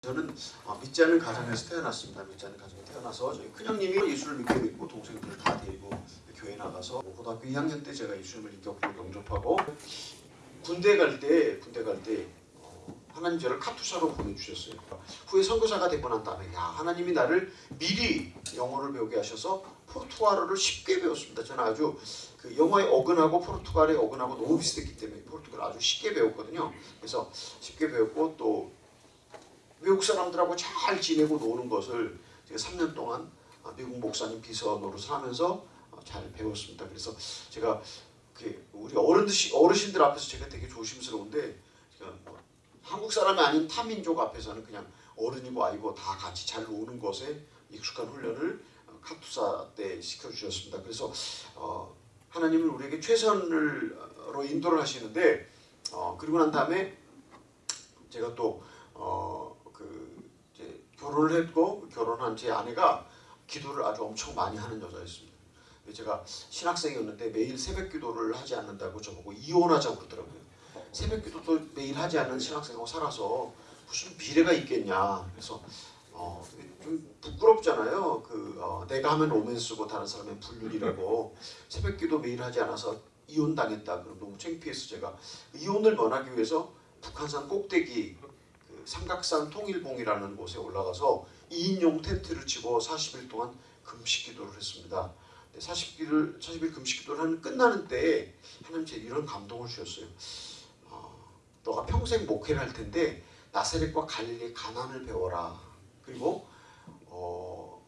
저는 어, 믿지 않는 가정에서 태어났습니다. 믿지 않는 가정에 태어나서 저희 큰형님이 예수를 믿게 됐고 동생들 다 데리고 교회 나가서 고등학교 2학년 때 제가 예수님을 인격으로 영접하고 군대 갈 때 군대 갈때 어, 하나님 저를 카투사로 보내주셨어요. 후에 선교사가 되고 난 다음에 야 하나님이 나를 미리 영어를 배우게 하셔서 포르투갈어를 쉽게 배웠습니다. 저는 아주 그 영어에 어근하고 포르투갈에 어근하고 너무 비슷했기 때문에 포르투갈 아주 쉽게 배웠거든요. 그래서 쉽게 배웠고 또 외국 사람들하고 잘 지내고 노는 것을 제가 3년 동안 어, 미국 목사님 비서 노릇을 하면서 어, 잘 배웠습니다. 그래서 제가 그 우리 어르신들 앞에서 제가 되게 조심스러운데 제가 뭐 한국 사람이 아닌 타민족 앞에서는 그냥 어른이고 아이고 다 같이 잘 노는 것에 익숙한 훈련을 어, 카투사 때 시켜주셨습니다. 그래서 어, 하나님은 우리에게 최선으로 인도를 하시는데 어, 그리고 난 다음에 제가 또 어, 결혼을 했고 결혼한 제 아내가 기도를 아주 엄청 많이 하는 여자였습니다. 제가 신학생이었는데 매일 새벽 기도를 하지 않는다고 저보고 이혼하자고 그러더라고요. 새벽 기도도 매일 하지 않는 신학생하고 살아서 무슨 비례가 있겠냐. 그래서 어, 좀 부끄럽잖아요. 그 어, 내가 하면 로맨스고 다른 사람은 불륜이라고 새벽 기도 매일 하지 않아서 이혼 당했다. 그럼 너무 창피해서 제가 이혼을 면하기 위해서 북한산 꼭대기 그 삼각산 통일봉이라는 곳에 올라가서 2인용 텐트를 치고 40일 동안 금식 기도를 했습니다. 40일 40일 금식 기도를 하는 끝나는 때에 하나님 제 이런 감동을 주셨어요. 어, 너가 평생 목회를 할 텐데 나사렛과 갈릴리 가난을 배워라. 그리고 어,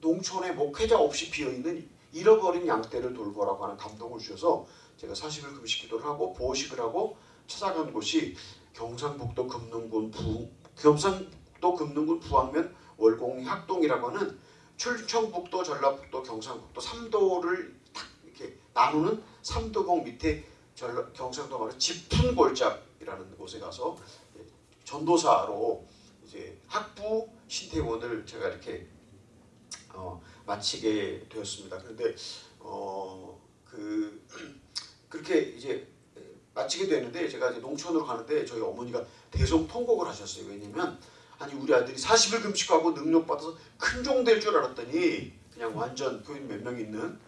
농촌에 목회자 없이 비어 있는 잃어버린 양떼를 돌보라고 하는 감동을 주셔서 제가 40일 금식 기도를 하고 보호식을 하고 찾아간 곳이 경상북도 금능군 부 경상북도 금능군 부항면 월곡리 학동이라고 하는 충청북도 전라북도 경상북도 삼도를 딱 이렇게 나누는 삼도봉 밑에 전라, 경상도 말로 골짜기라는 곳에 가서 전도사로 이제 학부 신태원을 제가 이렇게 어, 마치게 되었습니다. 그런데 어, 그 그렇게 이제 마치게 되는데 제가 이제 농촌으로 가는데 저희 어머니가 대성 통곡을 하셨어요. 왜냐면 아니 우리 아들이 40일 금식하고 능력 받아서 큰 종 될 줄 알았더니 그냥 완전 교인 몇 명 있는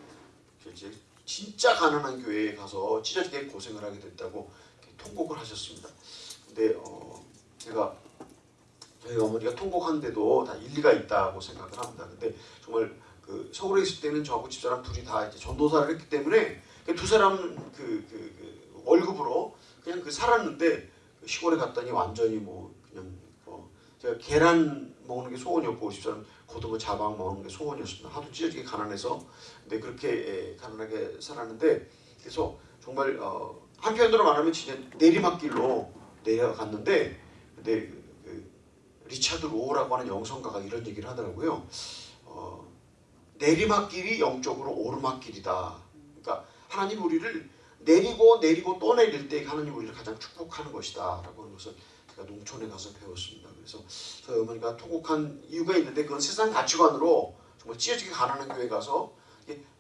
이제 진짜 가난한 교회에 가서 찢어지게 고생을 하게 됐다고 통곡을 하셨습니다. 근데 어 제가 저희 어머니가 통곡하는데도 다 일리가 있다고 생각을 합니다. 근데 정말 그 서울에 있을 때는 저하고 집사람 둘이 다 이제 전도사를 했기 때문에 두 사람 그, 그, 그 월급으로 그냥 그 살았는데 시골에 갔더니 완전히 뭐 그냥 뭐 제가 계란 먹는 게 소원이었고 집사람 고등어 자방 먹는 게 소원이었습니다. 하도 찢어지게 가난해서 근데 그렇게 예, 가난하게 살았는데 그래서 정말 어, 한편으로 말하면 진짜 내리막길로 내려갔는데 근데 그 리차드 로어라고 하는 영성가가 이런 얘기를 하더라고요. 어, 내리막길이 영적으로 오르막길이다. 그러니까 하나님 우리를 내리고 내리고 또 내릴 때 하나님 우리를 가장 축복하는 것이다 라고 하는 것을 제가 농촌에 가서 배웠습니다. 그래서 저희 어머니가 통곡한 이유가 있는데 그건 세상 가치관으로 정말 찢어지게 가난한 교회 가서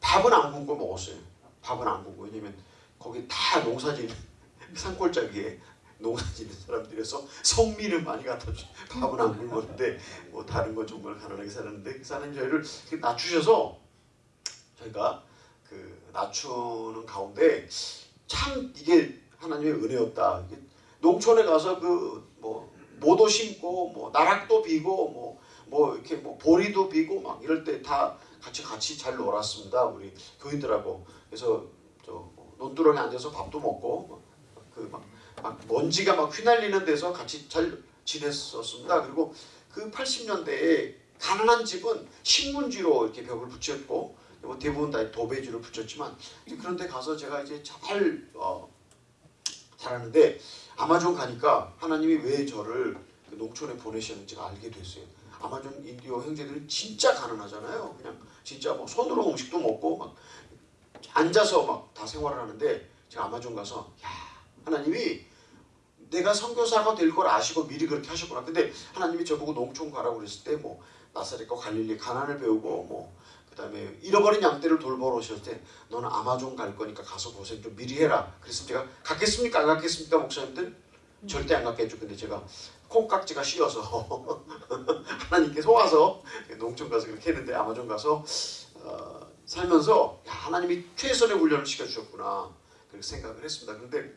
밥은 안 굶고 먹었어요. 밥은 안 굶고 왜냐면 거기 다 농사짓는 산골짜기에 농사짓는 사람들에서 성미를 많이 갖다 주 밥은 안 굶었는데 뭐 다른 건 정말 가난하게 살았는데 사는 저희를 낮추셔서 저희가 그 낮추는 가운데 참 이게 하나님의 은혜였다. 농촌에 가서 그 뭐 모도 심고 뭐 나락도 비고 뭐뭐 뭐 이렇게 뭐 보리도 비고 막 이럴 때 다 같이 같이 잘 놀았습니다. 우리 교인들하고 그래서 저 논두렁에 앉아서 밥도 먹고 그막 막 먼지가 막 휘날리는 데서 같이 잘 지냈었습니다. 그리고 그 80년대에 가난한 집은 신문지로 이렇게 벽을 붙였고 뭐 대부분 다 도배지로 붙였지만 그런데 가서 제가 이제 잘 어, 살았는데 아마존 가니까 하나님이 왜 저를 그 농촌에 보내셨는지가 알게 됐어요. 아마존 인디오 형제들은 진짜 가난하잖아요. 그냥 진짜 뭐 손으로 음식도 먹고 막 앉아서 막 다 생활을 하는데 제가 아마존 가서 야 하나님이 내가 선교사가 될 걸 아시고 미리 그렇게 하셨구나. 근데 하나님이 저보고 농촌 가라고 그랬을 때 뭐 나사렛과 갈릴리 가난을 배우고 뭐 그 다음에 잃어버린 양떼를 돌보러 오셨을 때 너는 아마존 갈 거니까 가서 고생 좀 미리 해라. 그래서 제가 갔겠습니까? 안 갔겠습니까? 목사님들? 절대 안 갔겠죠. 근데 제가 콩깍지가 씌어서 하나님께 속아서 농촌 가서 그렇게 했는데 아마존 가서 어, 살면서 야, 하나님이 최선의 훈련을 시켜주셨구나 그렇게 생각을 했습니다. 그런데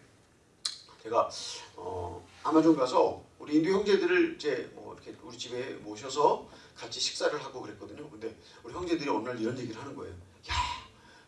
제가 어, 아마존 가서 우리 인도 형제들을 이제 뭐 이렇게 우리 집에 모셔서 같이 식사를 하고 그랬거든요. 근데 우리 형제들이 어느 날 이런 얘기를 하는 거예요. 야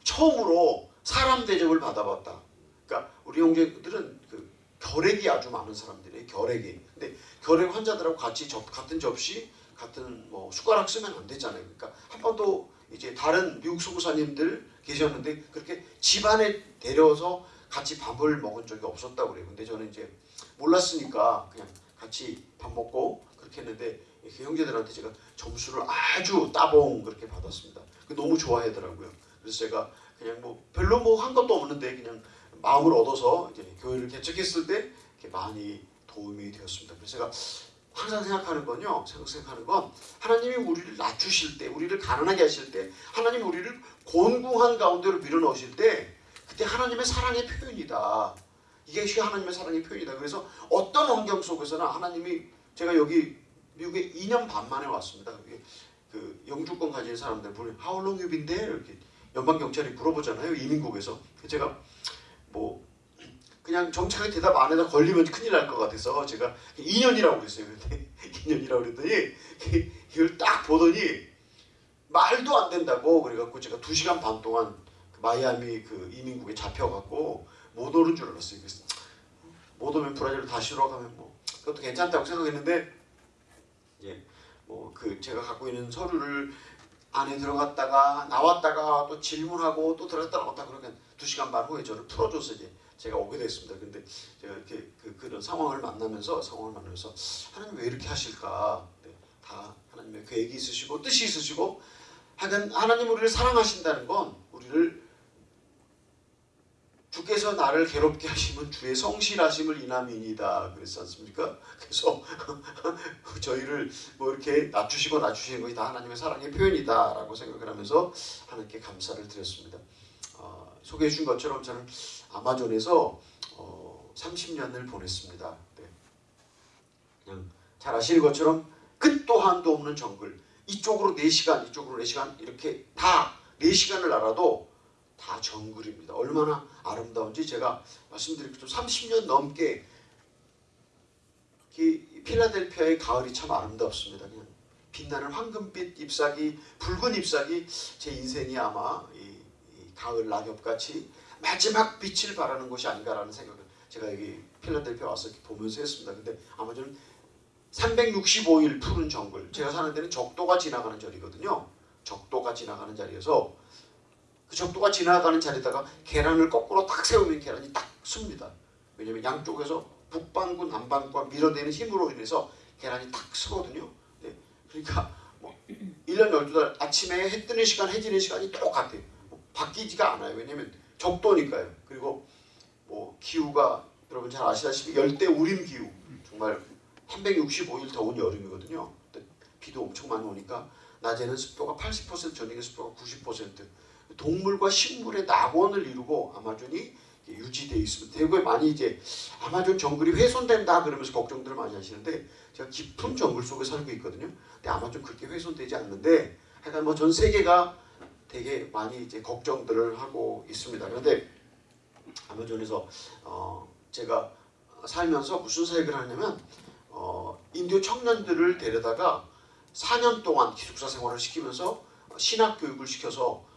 처음으로 사람 대접을 받아봤다. 그러니까 우리 형제들은 그 결핵이 아주 많은 사람들이에요. 결핵이. 근데 결핵 환자들하고 같이 접, 같은 접시, 같은 뭐 숟가락 쓰면 안 되잖아요. 그러니까 한 번도 이제 다른 미국 선교사님들 계셨는데 그렇게 집안에 데려서 같이 밥을 먹은 적이 없었다고 그래요. 근데 저는 이제 몰랐으니까 그냥 같이 밥 먹고 그렇게 했는데 그 형제들한테 제가 점수를 아주 따봉 그렇게 받았습니다. 그 너무 좋아하더라고요. 그래서 제가 그냥 뭐 별로 뭐 한 것도 없는데 그냥 마음을 얻어서 이제 교회를 개척했을 때 이렇게 많이 도움이 되었습니다. 그래서 제가 항상 생각하는 건요. 생각하는 건 하나님이 우리를 낮추실 때, 우리를 가난하게 하실 때, 하나님이 우리를 곤궁한 가운데로 밀어넣으실 때, 그때 하나님의 사랑의 표현이다. 이게 하나님의 사랑의 표현이다. 그래서 어떤 환경 속에서나 하나님이 제가 여기 미국에 2년 반 만에 왔습니다. 그 영주권 가진 사람들 보면 How long you been there? 이렇게 연방 경찰이 물어보잖아요. 이민국에서 제가 뭐 그냥 정착하게 대답 안 해서 걸리면 큰일 날 것 같아서 제가 2년이라고 그랬어요. 근데 2년이라고 그랬더니 이걸 딱 보더니 말도 안 된다고 그래갖고 제가 2시간 반 동안 그 마이애미 그 이민국에 잡혀갖고 못 오는 줄 알았어요. 그래서 못 오면 브라질로 다시 돌아가면 뭐 그것도 괜찮다고 생각했는데 예, 뭐그 제가 갖고 있는 서류를 안에 들어갔다가 나왔다가 또 질문하고 또 들어갔다 나왔다 그러면 2시간 반 후에 저를 풀어줘서 이제 제가 오게 됐습니다. 근데 제가 이렇게 그, 그런 상황을 만나면서 상황을 만나면서 하나님 왜 이렇게 하실까? 네, 다 하나님의 계획이 있으시고 뜻이 있으시고 하여간 하나님 우리를 사랑하신다는 건 우리를 주께서 나를 괴롭게 하시면 주의 성실하심을 인함이니다 그랬지 않습니까? 그래서 저희를 뭐 이렇게 낮추시고 낮추시는 것이 다 하나님의 사랑의 표현이다 라고 생각을 하면서 하나님께 감사를 드렸습니다. 어, 소개해 준 것처럼 저는 아마존에서 어, 30년을 보냈습니다. 네. 그냥 잘 아시는 것처럼 끝도 한도 없는 정글 이쪽으로 4시간 이쪽으로 4시간 이렇게 다 4시간을 알아도 다 정글입니다. 얼마나 아름다운지 제가 말씀드리고 30년 넘게 이 필라델피아의 가을이 참 아름답습니다. 그냥 빛나는 황금빛 잎사귀, 붉은 잎사귀 제 인생이 아마 이, 이 가을 낙엽같이 마지막 빛을 바라는 곳이 아닌가라는 생각을 제가 여기 필라델피아 와서 보면서 했습니다. 근데 아마 저는 365일 푸른 정글 제가 사는 데는 적도가 지나가는 자리거든요. 적도가 지나가는 자리에서 그 적도가 지나가는 자리에다가 계란을 거꾸로 딱 세우면 계란이 딱 씁니다. 왜냐면 양쪽에서 북반구 남반구가 밀어내는 힘으로 인해서 계란이 딱 쓰거든요. 네. 그러니까 뭐 1년 12달 아침에 해 뜨는 시간 해 지는 시간이 똑같아요. 뭐 바뀌지가 않아요. 왜냐면 적도니까요. 그리고 뭐 기후가 여러분 잘 아시다시피 열대 우림 기후 정말 365일 더운 여름이거든요. 비도 엄청 많이 오니까 낮에는 습도가 80% 저녁에 습도가 90% 동물과 식물의 낙원을 이루고 아마존이 유지되어 있습니다. 대구에 많이 이제 아마존 정글이 훼손된다 그러면서 걱정들을 많이 하시는데 제가 깊은 정글 속에 살고 있거든요. 근데 아마존 그렇게 훼손되지 않는데 하여간 뭐 전 세계가 되게 많이 이제 걱정들을 하고 있습니다. 그런데 아마존에서 어 제가 살면서 무슨 사역을 하냐면 어 인도 청년들을 데려다가 4년 동안 기숙사 생활을 시키면서 신학 교육을 시켜서 어,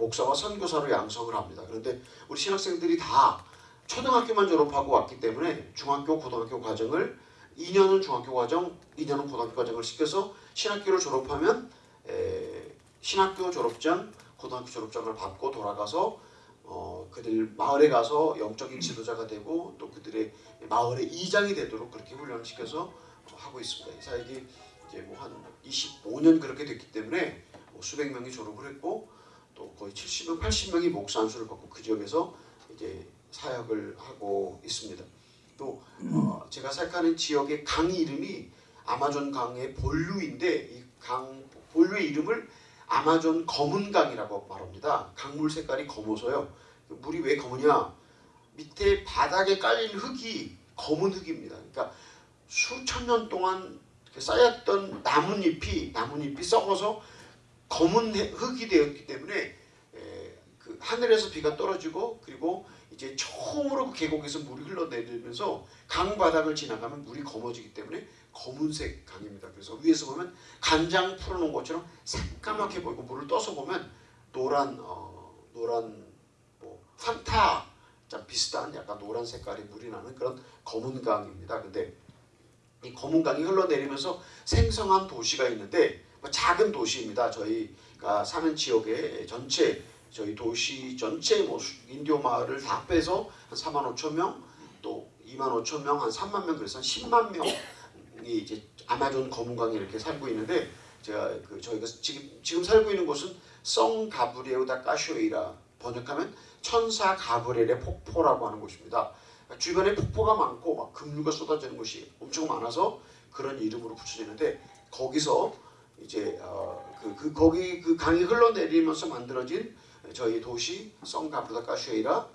목사와 선교사로 양성을 합니다. 그런데 우리 신학생들이 다 초등학교만 졸업하고 왔기 때문에 중학교, 고등학교 과정을 2년은 중학교 과정, 2년은 고등학교 과정을 시켜서 신학교를 졸업하면 에, 신학교 졸업장, 고등학교 졸업장을 받고 돌아가서 어, 그들 마을에 가서 영적인 지도자가 되고 또 그들의 마을의 이장이 되도록 그렇게 훈련을 시켜서 하고 있습니다. 이 사역이 이제 뭐 한 25년 그렇게 됐기 때문에 뭐 수백 명이 졸업을 했고 또 거의 70명, 80명이 목사 안수를 받고 그 지역에서 이제 사역을 하고 있습니다. 또 어, 제가 생각하는 지역의 강 이름이 아마존 강의 본류인데 이 강 본류의 이름을 아마존 검은 강이라고 말합니다. 강물 색깔이 검어서요. 그 물이 왜 검으냐? 밑에 바닥에 깔린 흙이 검은 흙입니다. 그러니까 수천 년 동안 쌓였던 나뭇잎이 나뭇잎이 썩어서 검은 해- 흙이 되었기 때문에 에, 그 하늘에서 비가 떨어지고 그리고 이제 처음으로 그 계곡에서 물이 흘러내리면서 강 바닥을 지나가면 물이 검어지기 때문에 검은색 강입니다. 그래서 위에서 보면 간장 풀어놓은 것처럼 새까맣게 보이고 물을 떠서 보면 노란 어, 노란 뭐좀 비슷한 약간 노란 색깔의 물이 나는 그런 검은 강입니다. 근데 이 검은 강이 흘러내리면서 생성한 도시가 있는데 뭐 작은 도시입니다. 저희가 사는 지역의 전체 저희 도시 전체 뭐 수- 인디오 마을을 다 빼서 한 4만 5천 명, 또 2만 5천 명, 한 3만 명 그래서 한 10만 명이 이제 아마존 검은강에 이렇게 살고 있는데 제가 그 저희가 지금 지금 살고 있는 곳은 성 가브리에우 다 까쇼이라 번역하면 천사 가브리엘의 폭포라고 하는 곳입니다. 주변에 폭포가 많고 막 급류가 쏟아지는 곳이 엄청 많아서 그런 이름으로 붙여지는데 거기서 이제 어, 그, 그 거기 그 강이 흘러내리면서 만들어진 저희 도시 성가브다 까슈에이라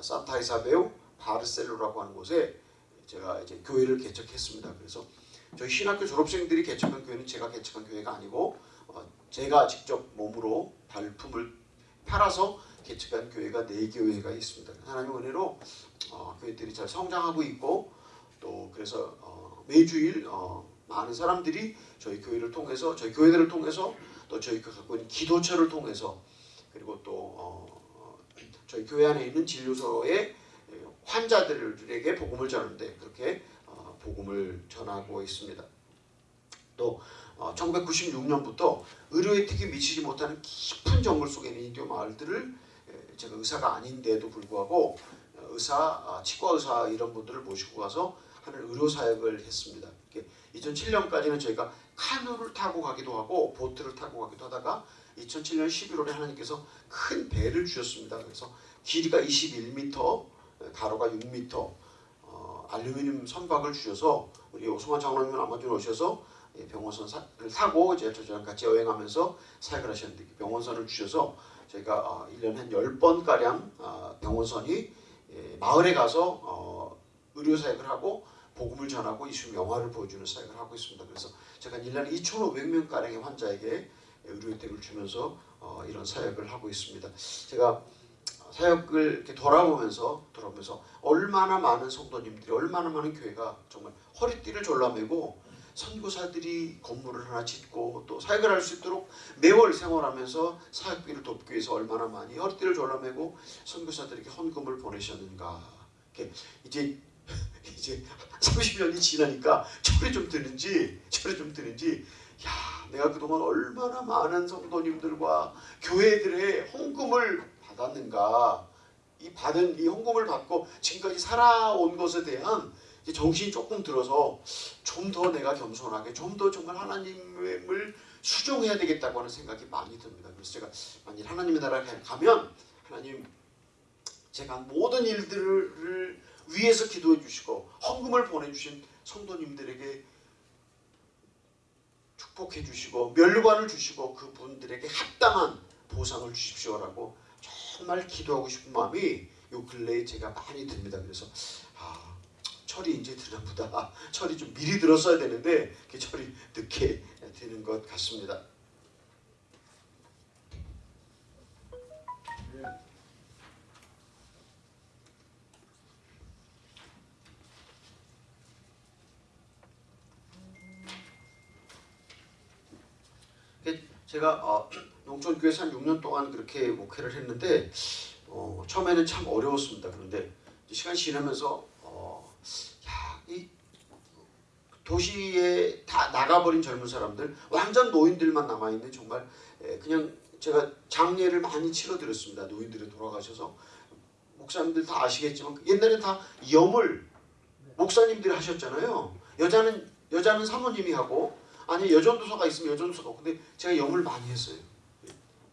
산타 이사베우 바르셀로라고 하는 곳에 제가 이제 교회를 개척했습니다. 그래서 저희 신학교 졸업생들이 개척한 교회는 제가 개척한 교회가 아니고 어, 제가 직접 몸으로 발품을 팔아서 개척한 교회가 네 교회가 있습니다. 하나님 은혜로 어, 교회들이 잘 성장하고 있고 또 그래서 어, 매주일 어, 많은 사람들이 저희 교회를 통해서 저희 교회들을 통해서 또 저희가 갖고 있는 기도처를 통해서 그리고 또 어, 어, 저희 교회 안에 있는 진료소의 환자들에게 복음을 전하는데 그렇게 어, 복음을 전하고 있습니다. 또 어, 1996년부터 의료 혜택이 미치지 못하는 깊은 정글 속에 있는 인디오 마을들을 에, 제가 의사가 아닌데도 불구하고 어, 의사, 아, 치과 의사 이런 분들을 모시고 가서 하는 의료 사역을 했습니다. 이렇게 2007년까지는 저희가 카누를 타고 가기도 하고 보트를 타고 가기도 하다가 2007년 11월에 하나님께서 큰 배를 주셨습니다. 그래서 길이가 21m, 가로가 6m, 어, 알루미늄 선박을 주셔서 우리 오승환 장로님은 아마존 오셔서 예, 병원선을 타고 이제 저랑 같이 여행하면서 사역을 하셨는데 그 병원선을 주셔서 저희가 어, 1년에 한 10번 가량 어, 병원선이 예, 마을에 가서 어, 의료 사역을 하고 복음을 전하고 이수 영화를 보여주는 사역을 하고 있습니다. 그래서 제가 1년에 2,500명 가량의 환자에게 의료 혜택을 주면서 어, 이런 사역을 하고 있습니다. 제가 사역을 이렇게 돌아보면서 돌아보면서 얼마나 많은 성도님들이 얼마나 많은 교회가 정말 허리띠를 졸라매고 선교사들이 건물을 하나 짓고 또 사역을 할 수 있도록 매월 생활하면서 사역비를 돕기 위해서 얼마나 많이 허리띠를 졸라매고 선교사들에게 헌금을 보내셨는가. 이렇게 이제 이제 30년이 지나니까 철이 좀 드는지 철이 좀 드는지 야 내가 그동안 얼마나 많은 성도님들과 교회들의 헌금을 받았는가 이 받은 이 헌금을 받고 지금까지 살아온 것에 대한 정신이 조금 들어서 좀 더 내가 겸손하게 좀 더 정말 하나님을 수종해야 되겠다고 하는 생각이 많이 듭니다. 그래서 제가 만일 하나님의 나라에 가면 하나님 제가 모든 일들을 위해서 기도해 주시고 헌금을 보내주신 성도님들에게 축복해 주시고 멸관을 주시고 그분들에게 합당한 보상을 주십시오라고 정말 기도하고 싶은 마음이 요 근래에 제가 많이 듭니다. 그래서 아 철이 이제 드나 보다. 철이 좀 미리 들었어야 되는데 그 철이 늦게 드는 것 같습니다. 제가 어, 농촌교회에서 한 6년 동안 그렇게 목회를 했는데 어, 처음에는 참 어려웠습니다. 그런데 시간이 지나면서 어, 야, 이 도시에 다 나가버린 젊은 사람들, 완전 노인들만 남아있는 정말 에, 그냥 제가 장례를 많이 치러드렸습니다. 노인들이 돌아가셔서 목사님들 다 아시겠지만 옛날에 다 염을 목사님들이 하셨잖아요. 여자는 여자는 사모님이 하고 아니 여전도사가 있으면 여전도사가 하고 근데 제가 염을 많이 했어요.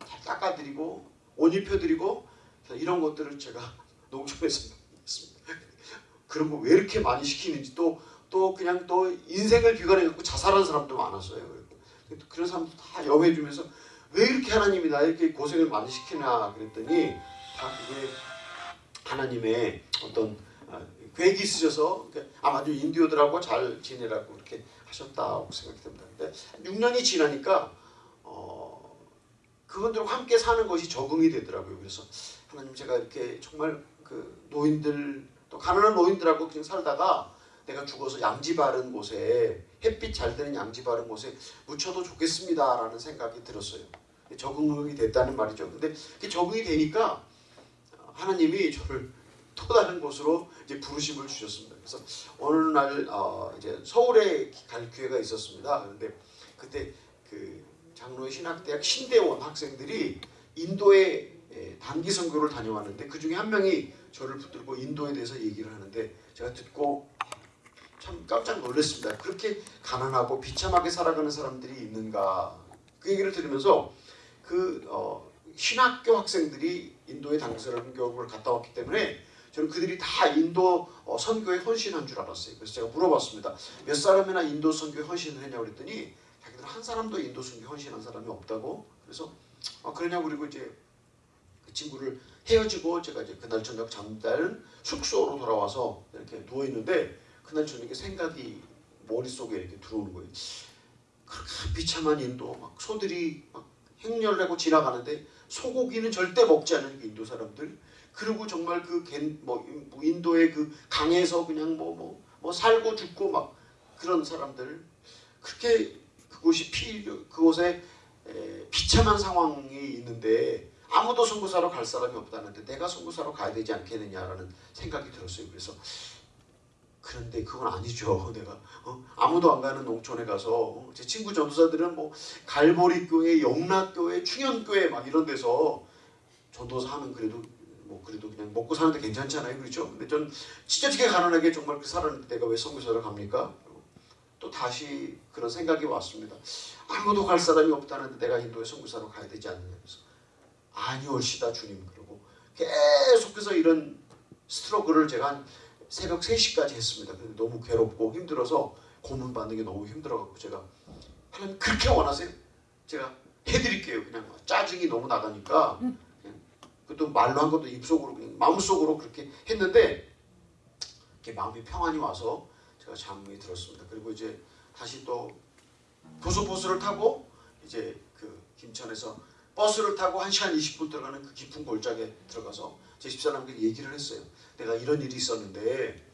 잘 닦아드리고 옷 입혀드리고 이런 것들을 제가 농촌에서 했습니다. 그런 거 왜 이렇게 많이 시키는지 또또 그냥 또 인생을 비관해 갖고 자살한 사람도 많았어요. 그런 사람도 다 염해주면서 왜 이렇게 하나님이 나 이렇게 고생을 많이 시키나 그랬더니 다 그게 하나님의 어떤 아, 계획이 있으셔서 이렇게 아마도 인디오들하고 잘 지내라고 그렇게 하셨다고 생각이 듭니다. 근데 6년이 지나니까 어, 그분들과 함께 사는 것이 적응이 되더라고요. 그래서 하나님 제가 이렇게 정말 그 노인들 또 가난한 노인들하고 그냥 살다가 내가 죽어서 양지 바른 곳에 햇빛 잘 드는 양지 바른 곳에 묻혀도 좋겠습니다라는 생각이 들었어요. 적응이 됐다는 말이죠. 근데 그게 적응이 되니까 하나님이 저를 또 다른 곳으로 이제 부르심을 주셨습니다. 그래서 어느 날 어, 이제 서울에 갈 기회가 있었습니다. 그런데 그때 그 장로의 신학대학 신대원 학생들이 인도에 예, 단기 선교를 다녀왔는데 그 중에 한 명이 저를 붙들고 인도에 대해서 얘기를 하는데 제가 듣고 참 깜짝 놀랐습니다. 그렇게 가난하고 비참하게 살아가는 사람들이 있는가 그 얘기를 들으면서 그 어, 신학교 학생들이 단기 선교를 갔다 왔기 때문에 저는 그들이 다 인도 어, 선교에 헌신한 줄 알았어요. 그래서 제가 물어봤습니다. 몇 사람이나 인도 선교에 헌신을 했냐고 그랬더니 자기들 한 사람도 인도 선교에 헌신한 사람이 없다고. 그래서 아, 그러냐고 그리고 이제 그 친구를 헤어지고 제가 이제 그날 저녁 잠자는 숙소로 돌아와서 이렇게 누워 있는데 그날 저녁에 생각이 머릿속에 이렇게 들어오는 거예요. 그렇게 비참한 인도 막 소들이 막 행렬내고 지나가는데 소고기는 절대 먹지 않는 그 인도 사람들 그리고 정말 그 뭐 인도의 그 강에서 그냥 뭐뭐 뭐 살고 죽고 막 그런 사람들 그렇게 그곳이 피 그곳에 에, 비참한 상황이 있는데 아무도 선교사로 갈 사람이 없다는데 내가 선교사로 가야 되지 않겠느냐라는 생각이 들었어요. 그래서 그런데 그건 아니죠. 내가 어? 아무도 안 가는 농촌에 가서 어? 제 친구 전도사들은 뭐 갈보리 교회, 영락교회, 충현교회 막 이런 데서 전도사 하면 그래도 뭐 그래도 그냥 먹고 사는데 괜찮잖아요, 그렇죠? 근데 전 찢어지게 가난하게 정말 그 살았는데 내가 왜 선교사를 갑니까? 또 다시 그런 생각이 왔습니다. 아무도 갈 사람이 없다는데 내가 인도에 선교사로 가야 되지 않느냐 그래서 아니올시다 주님 그러고 계속해서 이런 스트러글을 제가 한 새벽 3시까지 했습니다. 근데 너무 괴롭고 힘들어서 고문 받는 게 너무 힘들어갖고 제가 하나님 그렇게 원하세요? 제가 해드릴게요. 그냥 짜증이 너무 나가니까 그것도 말로 한 것도 입속으로 마음속으로 그렇게 했는데 이렇게 마음이 평안이 와서 제가 잠이 들었습니다. 그리고 이제 다시 또 고속버스를 타고 이제 그 김천에서 버스를 타고 1시간 20분 들어가는 그 깊은 골짜기에 들어가서 제 집사람들이 얘기를 했어요. 내가 이런 일이 있었는데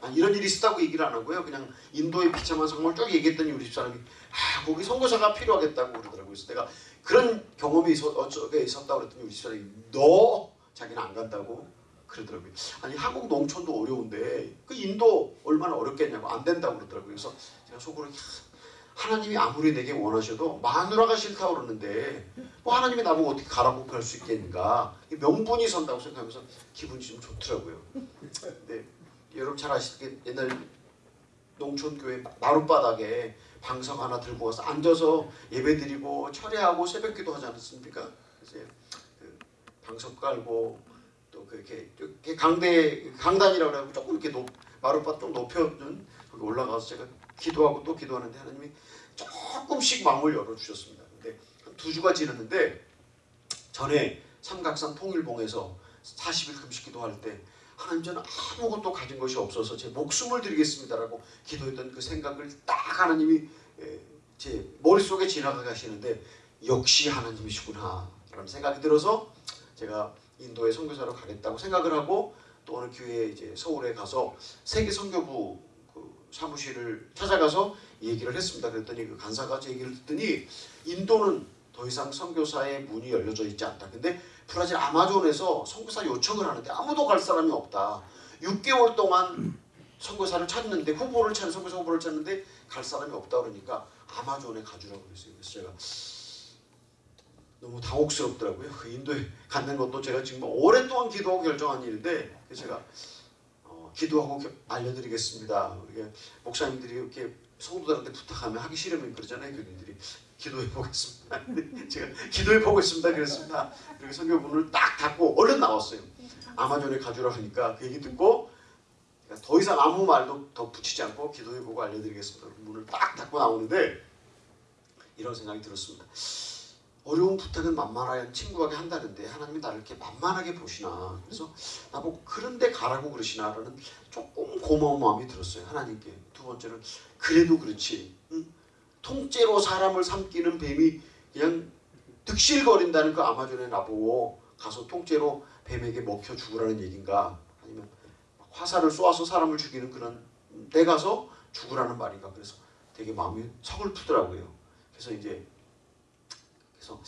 아니 이런 일이 있었다고 얘기를 안 하고요. 그냥 인도의 비참한 상황을 쭉 얘기했더니 우리 집사람이 아 거기 선거사가 필요하겠다고 그러더라고요. 그래서 내가 그런 경험이 어쩌게 있었다고 그랬더니 우리 집사람이 너 자기는 안 간다고 그러더라고요. 아니 한국 농촌도 어려운데 그 인도 얼마나 어렵겠냐고 안 된다고 그러더라고요. 그래서 제가 속으로 하나님이 아무리 내게 원하셔도 마누라가 싫다고 그러는데 뭐 하나님이 나보고 어떻게 가라고 할 수 있겠는가 명분이 선다고 생각하면서 기분이 좀 좋더라고요. 근데 여러분 잘 아시게 옛날 농촌교회 마룻바닥에 방석 하나 들고 와서 앉아서 예배드리고 철회하고 새벽기도 하지 않았습니까? 그래서 그 방석 깔고 또 그렇게 강대 강단이라고 하고 조금 이렇게 높, 마룻바닥 좀 높여준 거기 올라가서 제가 기도하고 또 기도하는데 하나님이 조금씩 마음을 열어주셨습니다. 근데 한 두 주가 지났는데 전에 삼각산 통일봉에서 40일 금식 기도할 때 하나님 저는 아무것도 가진 것이 없어서 제 목숨을 드리겠습니다라고 기도했던 그 생각을 딱 하나님이 제 머릿속에 지나가 가시는데 역시 하나님이시구나 라는 생각이 들어서 제가 인도에 선교사로 가겠다고 생각을 하고 또 어느 교회 이제 서울에 가서 세계 선교부 사무실을 찾아가서 얘기를 했습니다. 그랬더니 그 간사가 제 얘기를 듣더니 인도는 더 이상 선교사의 문이 열려져 있지 않다. 근데 브라질 아마존에서 선교사 요청을 하는데 아무도 갈 사람이 없다. 6개월 동안 선교사를 찾는데 후보를 찾는 선교사 후보를 찾는데 갈 사람이 없다 그러니까 아마존에 가주라고 그랬어요. 그래서 제가 너무 당혹스럽더라고요. 그 인도에 갖는 것도 제가 지금 오랫동안 기도하고 결정한 일인데 제가 기도하고 알려드리겠습니다. 이게 목사님들이 이렇게 성도들한테 부탁하면 하기 싫으면 그러잖아요. 교인들이 기도해 보겠습니다. 제가 기도해 보겠습니다. 그랬습니다. 그리고 성경문을 딱 닫고 얼른 나왔어요. 아마존에 가주라 하니까 그 얘기 듣고 더 이상 아무 말도 더 붙이지 않고 기도해 보고 알려드리겠습니다. 문을 딱 닫고 나오는데 이런 생각이 들었습니다. 어려운 부탁은 만만한 친구에게 한다는데 하나님이 나를 이렇게 만만하게 보시나 그래서 나보고 그런데 가라고 그러시나라는 조금 고마운 마음이 들었어요 하나님께 두 번째는 그래도 그렇지 응? 통째로 사람을 삼키는 뱀이 그냥 득실거린다는 그 아마존에 나보고 가서 통째로 뱀에게 먹혀 죽으라는 얘긴가? 아니면 화살을 쏘아서 사람을 죽이는 그런 데 가서 죽으라는 말인가? 그래서 되게 마음이 서글프더라고요. 그래서 이제 그래서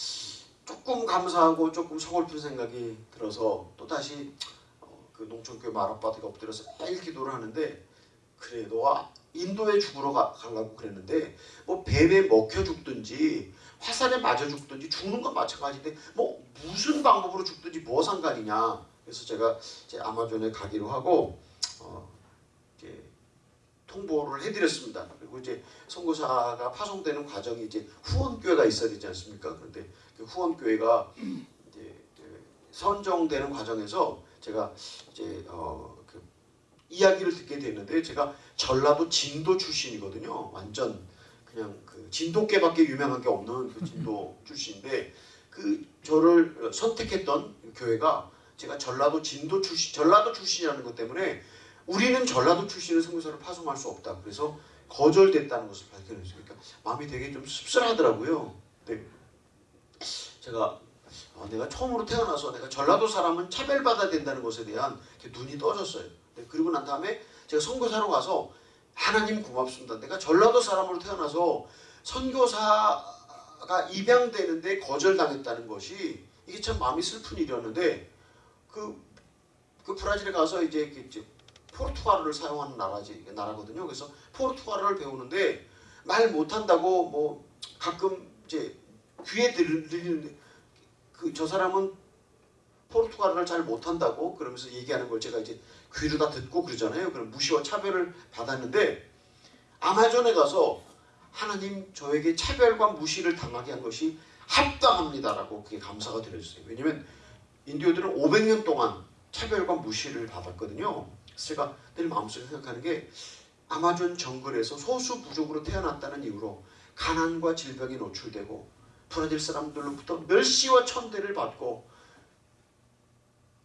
조금 감사하고 조금 서글픈 생각이 들어서 또 다시 어, 그 농촌교회 마룻바닥에 엎드려서 매일 기도를 하는데 그래 너가 인도에 죽으러 가, 가려고 그랬는데 뭐 뱀에 먹혀 죽든지 화살에 맞아 죽든지 죽는 건 마찬가지인데 뭐 무슨 방법으로 죽든지 뭐 상관이냐 그래서 제가 이제 아마존에 가기로 하고 어, 이제 통보를 해드렸습니다. 그리고 이제 선교사가 파송되는 과정이 이제 후원교회가 있어야 되지 않습니까? 그런데 그 후원교회가 이제 그 선정되는 과정에서 제가 이제 어, 그 이야기를 듣게 됐는데 제가 전라도 진도 출신이거든요. 완전 그냥 그 진도계밖에 유명한 게 없는 그 진도 출신인데 그 저를 선택했던 교회가 제가 전라도 진도 출신, 전라도 출신이라는 것 때문에 우리는 전라도 출신의 선교사를 파송할 수 없다. 그래서 거절됐다는 것을 발견했어요. 그러니까 마음이 되게 좀 씁쓸하더라고요. 네. 제가 어, 내가 처음으로 태어나서 내가 전라도 사람은 차별받아야 된다는 것에 대한 눈이 떠졌어요. 네. 그리고 난 다음에 제가 선교사로 가서 하나님 고맙습니다. 내가 전라도 사람으로 태어나서 선교사가 입양되는데 거절당했다는 것이 이게 참 마음이 슬픈 일이었는데 그, 그 브라질에 가서 이제, 그 이제 포르투갈어를 사용하는 나라지, 나라거든요. 그래서 포르투갈어를 배우는데 말 못한다고 뭐 가끔 이제 귀에 들리는데 그저 사람은 포르투갈어를 잘 못한다고 그러면서 얘기하는 걸 제가 이제 귀로 다 듣고 그러잖아요. 그럼 무시와 차별을 받았는데 아마존에 가서 하나님 저에게 차별과 무시를 당하게 한 것이 합당합니다라고 그게 감사가 드려졌어요. 왜냐면 인디오들은 500년 동안 차별과 무시를 받았거든요. 제가 늘 마음속에 생각하는 게 아마존 정글에서 소수 부족으로 태어났다는 이유로 가난과 질병에 노출되고 브라질 사람들로부터 멸시와 천대를 받고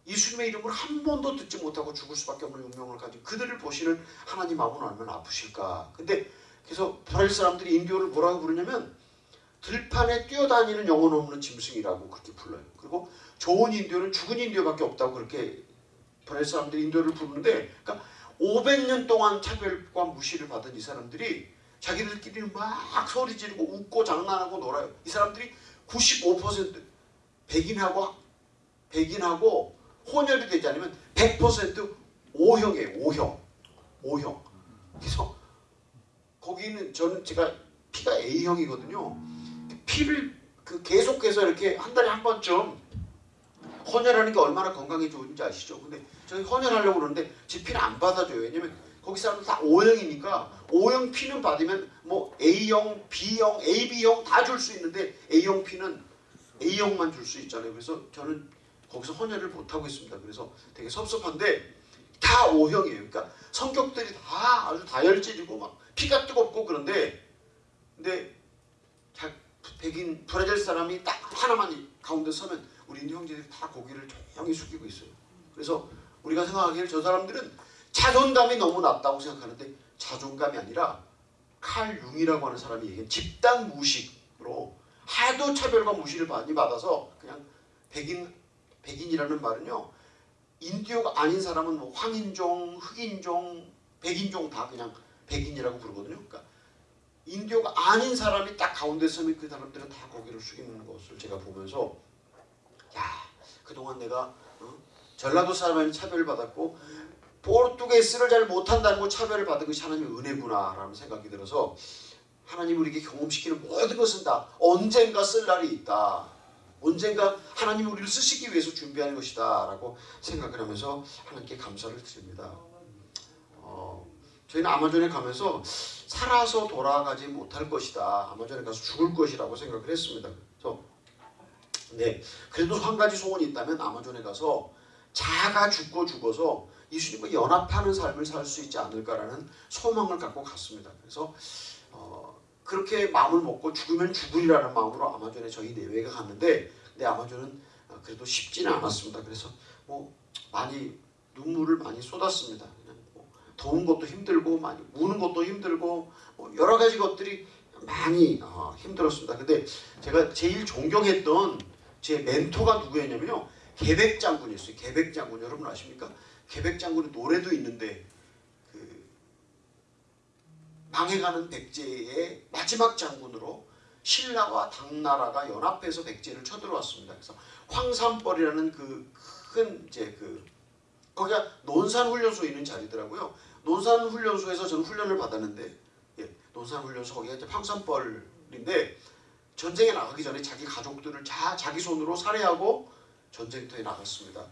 예수님의 이름을 한 번도 듣지 못하고 죽을 수밖에 없는 운명을 가진 그들을 보시는 하나님 마음은 얼마나 아프실까. 근데 그래서 브라질 사람들이 인디오를 뭐라고 부르냐면 들판에 뛰어다니는 영혼 없는 짐승이라고 그렇게 불러요. 그리고 좋은 인디오는 죽은 인디오밖에 없다고 그렇게 브라질 사람들이 인디오를 부르는데 그러니까 500년 동안 차별과 무시를 받은 이 사람들이 자기들끼리 막 소리 지르고 웃고 장난하고 놀아요. 이 사람들이 95% 백인하고 백인하고 혼혈이 되지 않으면 100% O형이에요. O형. O형. 그래서 거기는 저는 제가 피가 A형이거든요. 피를 그 계속해서 이렇게 한 달에 한 번쯤 헌혈하는 게 얼마나 건강에 좋은지 아시죠? 근데 저희 헌혈하려고 그러는데 제 피를 안 받아줘요. 왜냐면 거기 사람들 다 O형이니까 O형 피는 받으면 뭐 A형, B형, AB형 다 줄 수 있는데 A형 피는 A형만 줄 수 있잖아요. 그래서 저는 거기서 헌혈을 못 하고 있습니다. 그래서 되게 섭섭한데 다 O형이에요. 그러니까 성격들이 다 아주 다혈질이고 막 피가 뜨겁고 그런데 근데 백인 브라질 사람이 딱 하나만 가운데 서면 우리 인도 형제들이 다 고개를 조용히 숙이고 있어요. 그래서 우리가 생각하기에 저 사람들은 자존감이 너무 낮다고 생각하는데 자존감이 아니라 칼 융이라고 하는 사람이 얘기한 집단 무식으로 하도 차별과 무시를 많이 받아서 그냥 백인 백인이라는 말은요 인디오가 아닌 사람은 뭐 황인종, 흑인종, 백인종 다 그냥 백인이라고 부르거든요. 그러니까 인디오가 아닌 사람이 딱 가운데 서면 그 사람들은 다 고개를 숙이는 것을 제가 보면서 야 그동안 내가 어? 전라도 사람에는 차별을 받았고 포르투게스를 잘 못한다는 거 차별을 받은 것이 하나님의 은혜구나 라는 생각이 들어서 하나님 우리에게 경험시키는 모든 것은 다 언젠가 쓸 날이 있다. 언젠가 하나님 우리를 쓰시기 위해서 준비하는 것이다 라고 생각을 하면서 하나님께 감사를 드립니다. 어, 저희는 아마존에 가면서 살아서 돌아가지 못할 것이다. 아마존에 가서 죽을 것이라고 생각을 했습니다. 그래서 네, 그래도 한 가지 소원이 있다면 아마존에 가서 자가 죽고 죽어서 예수님과 연합하는 삶을 살 수 있지 않을까라는 소망을 갖고 갔습니다. 그래서 어, 그렇게 마음을 먹고 죽으면 죽으리라는 마음으로 아마존에 저희 네외가 갔는데 근데 아마존은 어, 그래도 쉽지는 않았습니다. 그래서 뭐 많이 눈물을 많이 쏟았습니다. 그냥 뭐 더운 것도 힘들고 많이 우는 것도 힘들고 뭐 여러 가지 것들이 많이 어, 힘들었습니다. 근데 제가 제일 존경했던 제 멘토가 누구였냐면요. 계백 장군이었어요. 계백 장군 여러분 아십니까? 계백 장군의 노래도 있는데 그 망해가는 백제의 마지막 장군으로 신라와 당나라가 연합해서 백제를 쳐들어왔습니다. 그래서 황산벌이라는 그 큰 이제 그 거기가 논산훈련소 있는 자리더라고요. 논산훈련소에서 저는 훈련을 받았는데 예, 논산훈련소 거기가 이제 황산벌인데 전쟁에 나가기 전에 자기 가족들을 자, 자기 손으로 살해하고 전쟁터에 나갔습니다.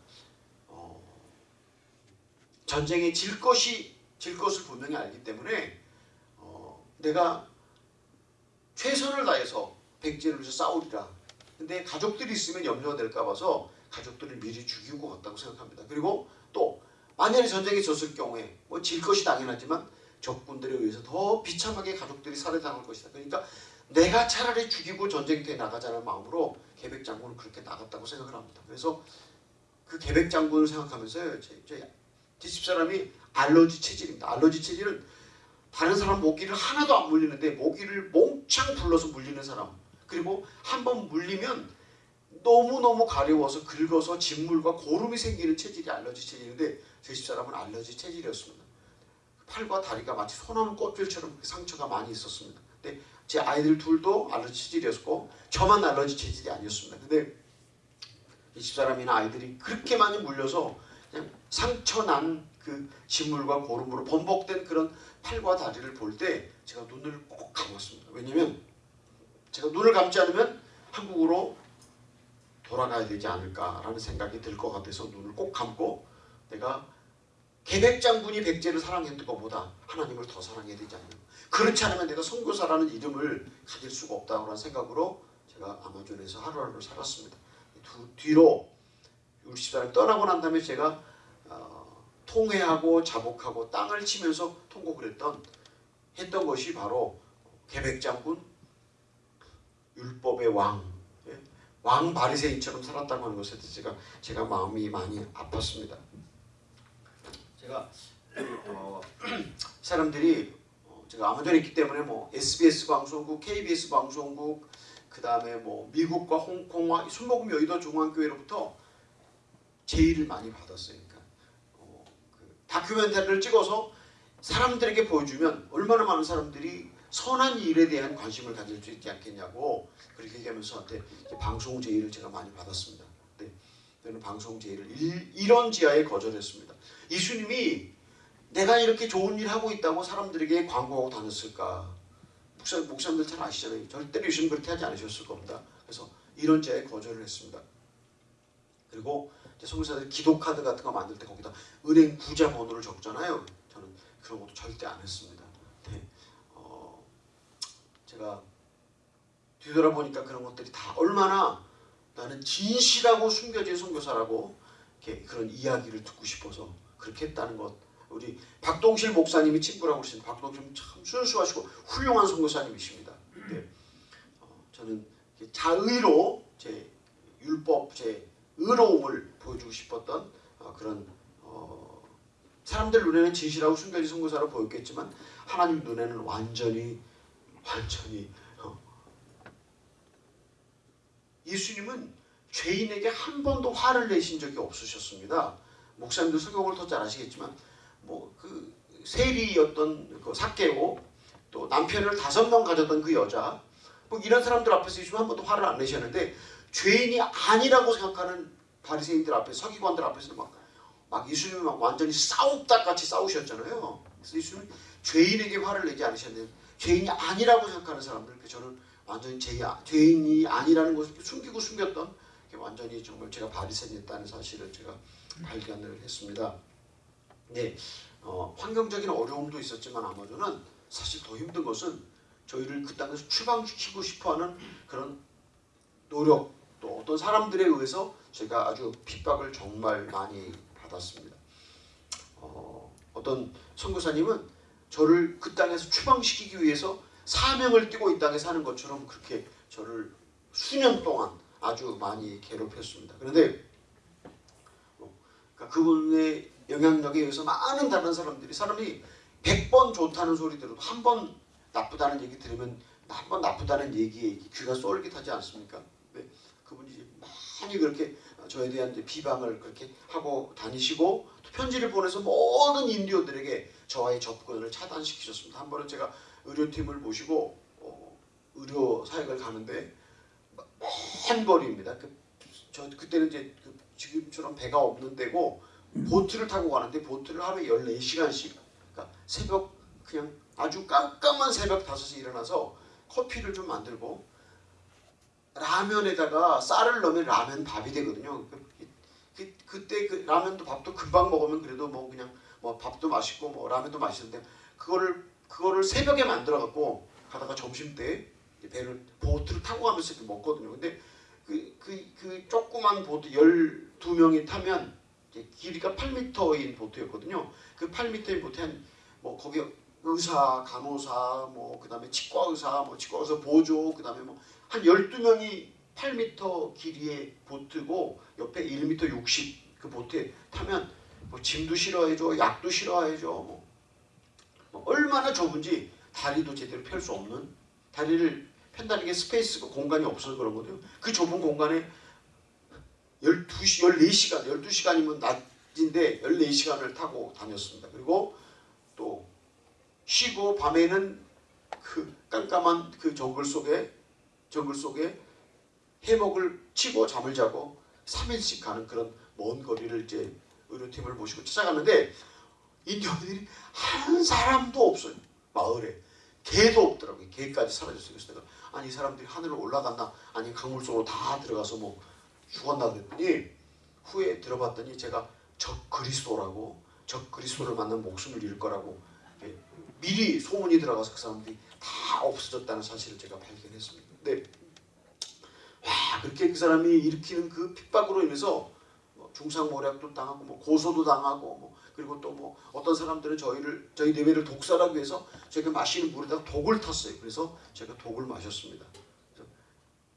어, 전쟁에 질 것이 질 것을 분명히 알기 때문에 어, 내가 최선을 다해서 백제를 위해서 싸우리라. 근데 가족들이 있으면 염려가 될까 봐서 가족들을 미리 죽이고 갔다고 생각합니다. 그리고 또 만약에 전쟁에 졌을 경우에 뭐 질 것이 당연하지만 적군들에 의해서 더 비참하게 가족들이 살해당할 것이다. 그러니까 내가 차라리 죽이고 전쟁터에 나가자는 마음으로 계백 장군은 그렇게 나갔다고 생각을 합니다. 그래서 그 계백 장군을 생각하면서 제, 제, 제 집사람이 알러지 체질입니다. 알러지 체질은 다른 사람 모기를 하나도 안 물리는데 모기를 몽창 불러서 물리는 사람 그리고 한 번 물리면 너무너무 가려워서 긁어서 진물과 고름이 생기는 체질이 알러지 체질인데 제 집사람은 알러지 체질이었습니다. 팔과 다리가 마치 소나무 꽃줄처럼 상처가 많이 있었습니다. 근데 제 아이들 둘도 알러지 체질이었고 저만 알러지 체질이 아니었습니다. 근데 이 집사람이나 아이들이 그렇게 많이 물려서 그냥 상처 난 그 진물과 고름으로 번복된 그런 팔과 다리를 볼 때 제가 눈을 꼭 감았습니다. 왜냐면 제가 눈을 감지 않으면 한국으로 돌아가야 되지 않을까라는 생각이 들 것 같아서 눈을 꼭 감고 내가 계백 장군이 백제를 사랑했던 것보다 하나님을 더 사랑해야 되지 않나. 그렇지 않으면 내가 선교사라는 이름을 가질 수가 없다라는 생각으로 제가 아마존에서 하루하루를 살았습니다. 두, 뒤로 집사람이 떠나고 난 다음에 제가 어, 통회하고 자복하고 땅을 치면서 통곡을 했던 했던 것이 바로 계백 장군 율법의 왕, 예? 왕 바리새인처럼 살았다고 하는 것에 대해서 제가 제가 마음이 많이 아팠습니다. 제가 어, 사람들이 어, 제가 아마존에 있기 때문에 뭐 SBS 방송국, KBS 방송국, 그 다음에 뭐 미국과 홍콩과 순복음 여의도 중앙교회로부터 제의를 많이 그 다큐멘터리를 찍어서 사람들에게 보여주면 얼마나 많은 사람들이 선한 일에 대한 관심을 가질 수 있지 않겠냐고 그렇게 얘기하면서 저한테 방송 제의를 제가 많이 받았습니다. 네, 저는 방송 제의를 일, 이런 지하에 거절했습니다. 예수님이 내가 이렇게 좋은 일 하고 있다고 사람들에게 광고하고 다녔을까? 목사, 목사님들 잘 아시잖아요. 절대로 예수님 그렇게 하지 않으셨을 겁니다. 그래서 이런 지하에 거절을 했습니다. 그리고 성교사들이 기도 카드 같은 거 만들 때 거기다 은행 구자 번호를 적잖아요. 저는 그런 것도 절대 안 했습니다. 네. 어, 제가 뒤돌아보니까 그런 것들이 다 얼마나 나는 진실하고 숨겨진 선교사라고 그런 이야기를 듣고 싶어서 그렇게 했다는 것. 우리 박동실 목사님이 친구라고 그러시는데 박동실 참 순수하시고 훌륭한 선교사님이십니다. 네. 어, 저는 자의로 제 율법, 제 의로움을 보여주고 싶었던 어, 그런 어, 사람들 눈에는 진실하고 숨겨진 선교사로 보였겠지만 하나님 눈에는 완전히 완전히 어, 예수님은 죄인에게 한 번도 화를 내신 적이 없으셨습니다. 목사님도 성경을 더잘 아시겠지만 뭐 그 세리였던 그 사케오 또 남편을 다섯 명 가졌던 그 여자 뭐 이런 사람들 앞에서 예수님 한 번도 화를 안 내셨는데 죄인이 아니라고 생각하는 바리새인들 앞에 서기관들 앞에서 막, 막 예수님이 막 완전히 싸우다 같이 싸우셨잖아요. 그래서 예수님이 죄인에게 화를 내지 않으셨는데 죄인이 아니라고 생각하는 사람들 저는 완전히 죄, 죄인이 아니라는 것을 숨기고 숨겼던 완전히 정말 제가 바리새인이었다는 사실을 제가 발견을 했습니다. 네, 어, 환경적인 어려움도 있었지만 아마존은 사실 더 힘든 것은 저희를 그 땅에서 추방시키고 싶어하는 그런 노력 또 어떤 사람들에 의해서 제가 아주 핍박을 정말 많이 받았습니다. 어, 어떤 선교사님은 저를 그 땅에서 추방시키기 위해서 사명을 띠고 이 땅에 사는 것처럼 그렇게 저를 수년 동안 아주 많이 괴롭혔습니다. 그런데 어, 그러니까 그분의 영향력에 의해서 많은 다른 사람들이 사람이 100번 좋다는 소리 들어도 한 번 나쁘다는 얘기 들으면 한 번 나쁘다는 얘기에 귀가 쏠깃하지 않습니까? 많이 그렇게 저에 대한 비방을 그렇게 하고 다니시고 또 편지를 보내서 모든 인디오들에게 저와의 접근을 차단시키셨습니다. 한 번은 제가 의료팀을 모시고 어, 의료 사역을 가는데 먼 거리입니다. 그, 저 그때는 이제 그 지금처럼 배가 없는 데고 보트를 타고 가는데 보트를 하루에 14시간씩 그러니까 새벽 그냥 아주 깜깜한 새벽 5시에 일어나서 커피를 좀 만들고 라면에다가 쌀을 넣으면 라면 밥이 되거든요. 그, 그, 그때 그 라면도 밥도 금방 먹으면 그래도 뭐 그냥 뭐 밥도 맛있고 뭐 라면도 맛있는데 그거를 그거를 새벽에 만들어 갖고 가다가 점심 때 배를 보트를 타고 가면서 이렇게 먹거든요. 근데 그, 그, 그 조그만 보트 12명이 타면 길이가 8m인 보트였거든요. 그 8m인 보트에 한 뭐 거기 의사, 간호사, 뭐 그 다음에 치과 의사, 뭐 치과 의사 보조, 그 다음에 뭐 한 12명이 8m 길이의 보트고 옆에 1m 60 그 보트에 타면 뭐 짐도 실어야죠, 약도 실어야죠. 뭐, 뭐 얼마나 좁은지 다리도 제대로 펼 수 없는 다리를 편다는 게 space가 공간이 없어서 그런 거거든요. 그 좁은 공간에 12시, 14시간, 12시간이면 낮인데 14시간을 타고 다녔습니다. 그리고 또 쉬고 밤에는 그 깜깜한 그 정글 속에 정글 속에 해먹을 치고 잠을 자고 3일씩 가는 그런 먼 거리를 이제 의료팀을 모시고 찾아갔는데 인디언들이 한 사람도 없어요. 마을에 개도 없더라고요. 개까지 사라졌어요. 그래서 내가 아니 이 사람들이 하늘로 올라갔나 아니 강물 속으로 다 들어가서 뭐 죽었나 그랬더니 후에 들어봤더니 제가 적 그리스도라고 적 그리스도를 만난 목숨을 잃을 거라고 미리 소문이 들어가서 그 사람들이 다 없어졌다는 사실을 제가 발견했습니다. 근데 와 그렇게 그 사람이 일으키는 그 핍박으로 인해서 뭐 중상모략도 당하고 뭐 고소도 당하고 뭐 그리고 또 뭐 어떤 사람들은 저희를 저희 내외를 독살하기 위해서 저희가 마시는 물에다가 독을 탔어요. 그래서 제가 독을 마셨습니다.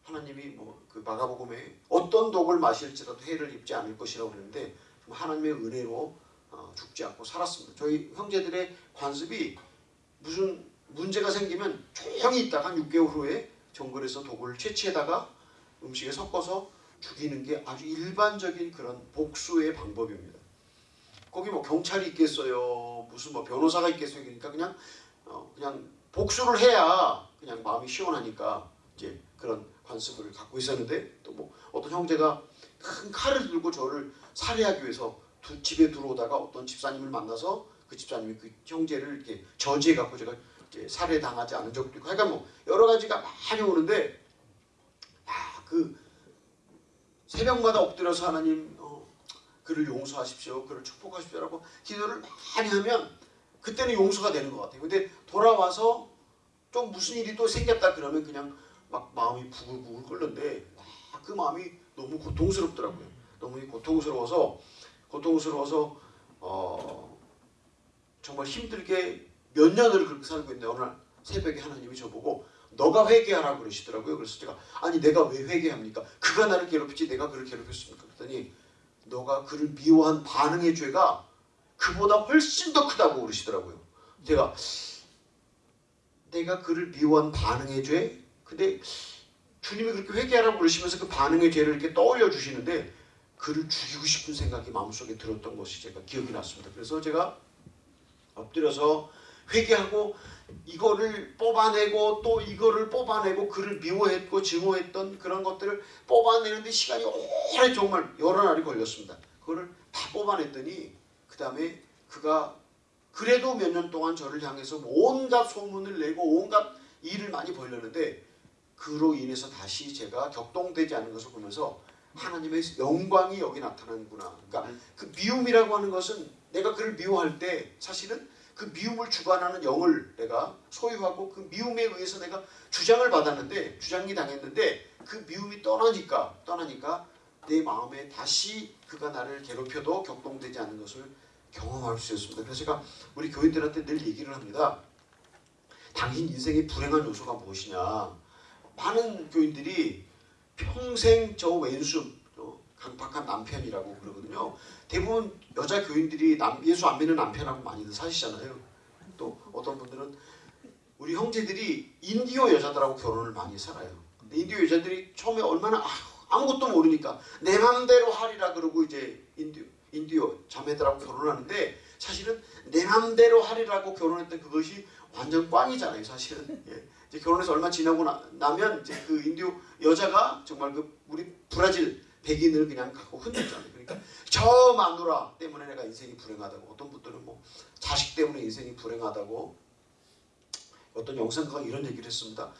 하나님이 뭐 그 마가복음에 어떤 독을 마실지라도 해를 입지 않을 것이라고 그랬는데 하나님의 은혜로 어, 죽지 않고 살았습니다. 저희 형제들의 관습이 무슨 문제가 생기면 조용히 있다가 한 6개월 후에 정글에서 독을 채취해다가 음식에 섞어서 죽이는 게 아주 일반적인 그런 복수의 방법입니다. 거기 뭐 경찰이 있겠어요, 무슨 뭐 변호사가 있겠어요, 그러니까 그냥 어 그냥 복수를 해야 그냥 마음이 시원하니까 이제 그런 관습을 갖고 있었는데 또 뭐 어떤 형제가 큰 칼을 들고 저를 살해하기 위해서 두, 집에 들어오다가 어떤 집사님을 만나서 그 집사님이 그 형제를 이렇게 저지해 갖고 제가 살해 당하지 않은 적도 있고 하여간 뭐 여러 가지가 많이 오는데 야그 새벽마다 엎드려서 하나님 어, 그를 용서하십시오, 그를 축복하십시오라고 기도를 많이 하면 그때는 용서가 되는 것 같아요. 근데 돌아와서 좀 무슨 일이 또 생겼다 그러면 그냥 막 마음이 부글부글 끓는데 그 마음이 너무 고통스럽더라고요. 너무 고통스러워서 고통스러워서 어, 정말 힘들게 몇 년을 그렇게 살고 있는데 어느 날 새벽에 하나님이 저보고 너가 회개하라 그러시더라고요. 그래서 제가 아니 내가 왜 회개합니까? 그가 나를 괴롭히지 내가 그를 괴롭혔습니까? 그랬더니 너가 그를 미워한 반응의 죄가 그보다 훨씬 더 크다고 그러시더라고요. 제가 내가 그를 미워한 반응의 죄? 근데 주님이 그렇게 회개하라고 그러시면서 그 반응의 죄를 이렇게 떠올려 주시는데 그를 죽이고 싶은 생각이 마음속에 들었던 것이 제가 기억이 났습니다. 그래서 제가 엎드려서 회개하고 이거를 뽑아내고 또 이거를 뽑아내고 그를 미워했고 증오했던 그런 것들을 뽑아내는데 시간이 오래 정말 여러 날이 걸렸습니다. 그거를 다 뽑아냈더니 그 다음에 그가 그래도 몇 년 동안 저를 향해서 온갖 소문을 내고 온갖 일을 많이 벌렸는데 그로 인해서 다시 제가 격동되지 않은 것을 보면서 하나님의 영광이 여기 나타나는구나. 그러니까 그 미움이라고 하는 것은 내가 그를 미워할 때 사실은 그 미움을 주관하는 영을 내가 소유하고 그 미움에 의해서 내가 주장을 받았는데 주장이 당했는데 그 미움이 떠나니까 떠나니까 내 마음에 다시 그가 나를 괴롭혀도 격동되지 않는 것을 경험할 수 있습니다. 그래서 제가 우리 교인들한테 늘 얘기를 합니다. 당신 인생의 불행한 요소가 무엇이냐. 많은 교인들이 평생 저 왼수 저 강팍한 남편이라고 그러거든요. 대부분 여자 교인들이 남, 예수 안 믿는 남편하고 많이들 사시잖아요. 또 어떤 분들은 우리 형제들이 인디오 여자들하고 결혼을 많이 살아요. 근데 인디오 여자들이 처음에 얼마나 아, 아무것도 모르니까 내 맘대로 하리라 그러고 이제 인디오, 인디오 자매들하고 결혼하는데 사실은 내 맘대로 하리라고 결혼했던 그것이 완전 꽝이잖아요. 사실은 예. 이제 결혼해서 얼마 지나고 나, 나면 이제 그 인디오 여자가 정말 그 우리 브라질 백인을 그냥 갖고 흔들잖아요. 그러니까 저 마누라 때문에 내가 인생이 불행하다고 어떤 분들은 뭐 자식 때문에 인생이 불행하다고 어떤 영상가가 이런 얘기를 했습니다.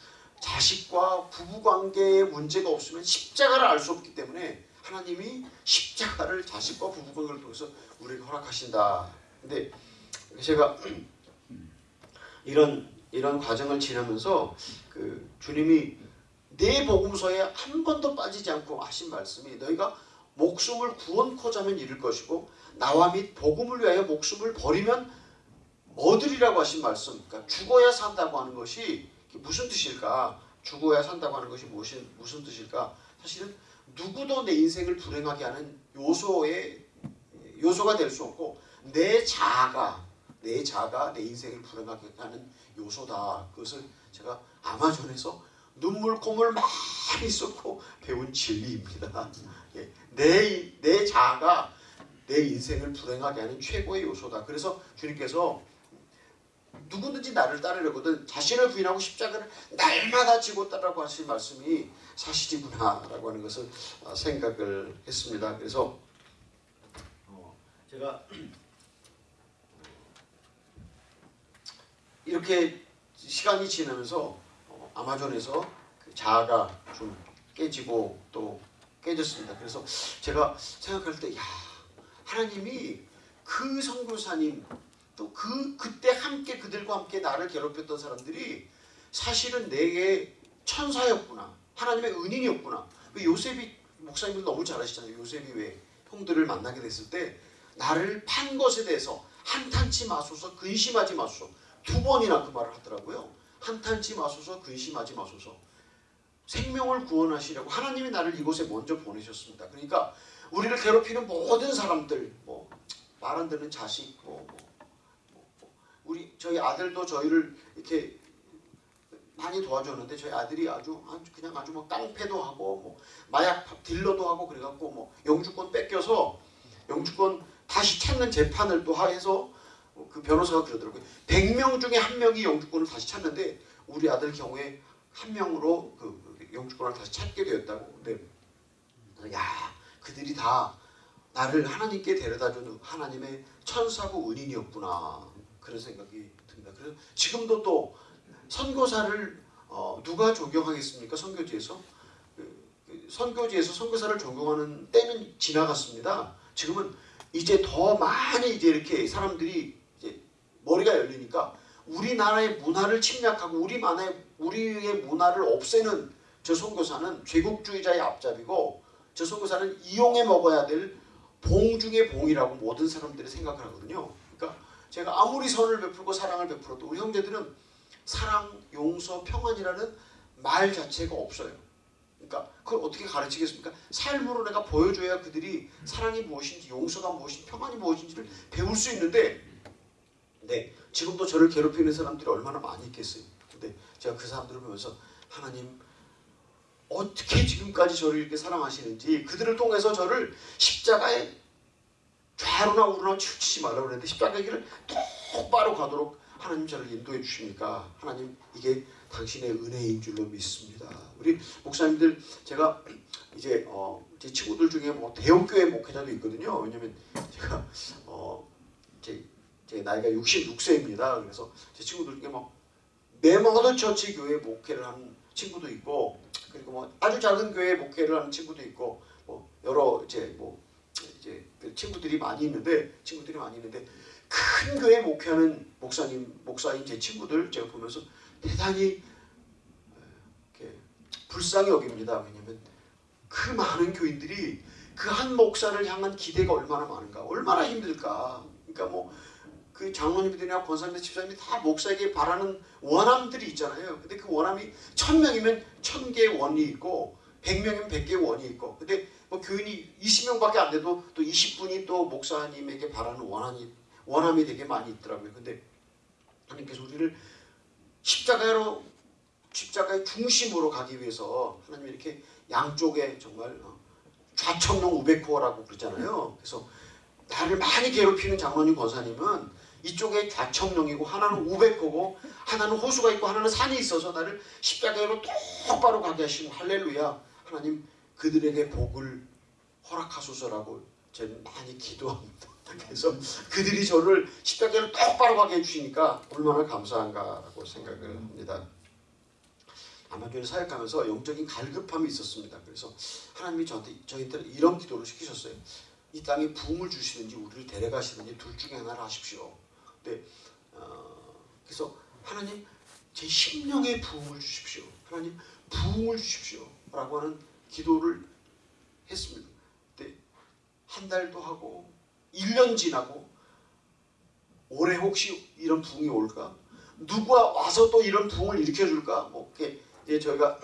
자식과 부부 관계에 문제가 없으면 십자가를 알 수 없기 때문에 하나님이 십자가를 자식과 부부 관계를 통해서 우리에게 허락하신다. 근데 제가 이런 이런 과정을 지나면서 그 주님이 내 복음서에 한 번도 빠지지 않고 하신 말씀이 너희가 목숨을 구원코자면 잃을 것이고 나와 및 복음을 위하여 목숨을 버리면 얻으리라고 하신 말씀. 그러니까 죽어야 산다고 하는 것이 무슨 뜻일까? 죽어야 산다고 하는 것이 무슨 무슨 뜻일까? 사실은 누구도 내 인생을 불행하게 하는 요소의 요소가 될 수 없고 내 자아가 내 자아가 내 인생을 불행하게 하는 요소다. 그것을 제가 아마존에서 눈물 콧물 많이 쏟고 배운 진리입니다. 예, 내, 내 자아가 내 인생을 불행하게 하는 최고의 요소다. 그래서 주님께서 누구든지 나를 따르려거든 자신을 부인하고 십자가를 날마다 지고 따라고 하신 말씀이 사실이구나 라고 하는 것을 어, 생각을 했습니다. 그래서 어, 제가 이렇게 시간이 지나면서 어, 아마존에서 그 자아가 좀 깨지고 또 깨졌습니다. 그래서 제가 생각할 때, 야 하나님이 그 선교사님 또 그 그때 함께 그들과 함께 나를 괴롭혔던 사람들이 사실은 내게 천사였구나. 하나님의 은인이었구나. 그 요셉이 목사님들 너무 잘 아시잖아요. 요셉이 왜 형들을 만나게 됐을 때 나를 판 것에 대해서 한탄치 마소서 근심하지 마소서 두 번이나 그 말을 하더라고요. 한탄치 마소서 근심하지 마소서 생명을 구원하시려고 하나님이 나를 이곳에 먼저 보내셨습니다. 그러니까 우리를 괴롭히는 모든 사람들 뭐 말 안 듣는 자식 뭐, 뭐, 뭐, 뭐 우리 저희 아들도 저희를 이렇게 많이 도와줬는데 저희 아들이 아주 그냥 아주 뭐 깡패도 하고 뭐 마약 딜러도 하고 그래갖고 뭐 영주권 뺏겨서 영주권 다시 찾는 재판을 또 해서 그 변호사가 그러더라고요. 100명 중에 한 명이 영주권을 다시 찾는데 우리 아들 경우에 한 명으로 그 영주권을 다시 찾게 되었다고. 근데 야 그들이 다 나를 하나님께 데려다준 하나님의 천사고 은인이었구나 그런 생각이 듭니다. 그래서 지금도 또 선교사를 어, 누가 존경하겠습니까? 선교지에서 그, 그 선교지에서 선교사를 존경하는 때는 지나갔습니다. 지금은 이제 더 많이 이제 이렇게 사람들이 머리가 열리니까 우리나라의 문화를 침략하고 우리 만의 우리의 문화를 없애는 저 선교사는 제국주의자의 앞잡이고 저 선교사는 이용해 먹어야 될 봉 중의 봉이라고 모든 사람들이 생각을 하거든요. 그러니까 제가 아무리 선을 베풀고 사랑을 베풀어도 우리 형제들은 사랑, 용서, 평안이라는 말 자체가 없어요. 그러니까 그걸 어떻게 가르치겠습니까? 삶으로 내가 보여줘야 그들이 사랑이 무엇인지, 용서가 무엇인지, 평안이 무엇인지를 배울 수 있는데, 네 지금도 저를 괴롭히는 사람들이 얼마나 많이 있겠어요. 근데 제가 그 사람들을 보면서 하나님 어떻게 지금까지 저를 이렇게 사랑하시는지 그들을 통해서 저를 십자가에 좌로나 우로나 치우치지 말라고 그랬는데 십자가의 길을 똑바로 가도록 하나님 저를 인도해 주십니까? 하나님 이게 당신의 은혜인 줄로 믿습니다. 우리 목사님들 제가 이제 어, 제 친구들 중에 뭐 대형교회 목회자도 있거든요. 왜냐면 제가 어, 나이가 66세입니다. 그래서 제 친구들 중에 막 메모더 처치 교회 목회를 하는 친구도 있고 그리고 뭐 아주 작은 교회 목회를 하는 친구도 있고 뭐 여러 이제 뭐 이제 그 친구들이 많이 있는데 친구들이 많이 있는데 큰 교회 목회하는 목사님 목사인 제 친구들 제가 보면서 대단히 이렇게 불쌍히 여깁니다. 왜냐하면 그 많은 교인들이 그 한 목사를 향한 기대가 얼마나 많은가, 얼마나 힘들까. 그러니까 뭐 그 장로님들이나 권사님들 집사님이 다 목사에게 바라는 원함들이 있잖아요. 근데 그 원함이 천 명이면 천 개의 원이 있고 백 명이면 백 개의 원이 있고 근데 뭐 교인이 20명밖에 안 돼도 또 20분이 또 목사님에게 바라는 원함이 원함이 되게 많이 있더라고요. 근데 하나님께서 우리를 십자가로 십자가의 중심으로 가기 위해서 하나님 이렇게 양쪽에 정말 어, 좌청룡 우베코어라고 그러잖아요. 그래서 나를 많이 괴롭히는 장로님 권사님은 이쪽에 좌청룡이고 하나는 우베코고 하나는 호수가 있고 하나는 산이 있어서 나를 십자가로 똑바로 가게 하시고 할렐루야 하나님 그들에게 복을 허락하소서라고 저는 많이 기도합니다. 그래서 그들이 저를 십자가로 똑바로 가게 해주시니까 얼마나 감사한가라고 생각을 합니다. 아마존 사역하면서 영적인 갈급함이 있었습니다. 그래서 하나님이 저한테 저희한테 이런 기도를 시키셨어요. 이 땅에 부흥을 주시든지 우리를 데려가시든지 둘 중에 하나를 하십시오. 근데 어, 그래서 하나님 제 심령에 부흥을 주십시오. 하나님 부흥을 주십시오 라고 하는 기도를 했습니다. 근데 한 달도 하고 1년 지나고 올해 혹시 이런 부흥이 올까? 누가 와서 또 이런 부흥을 일으켜 줄까? 뭐 이제 저희가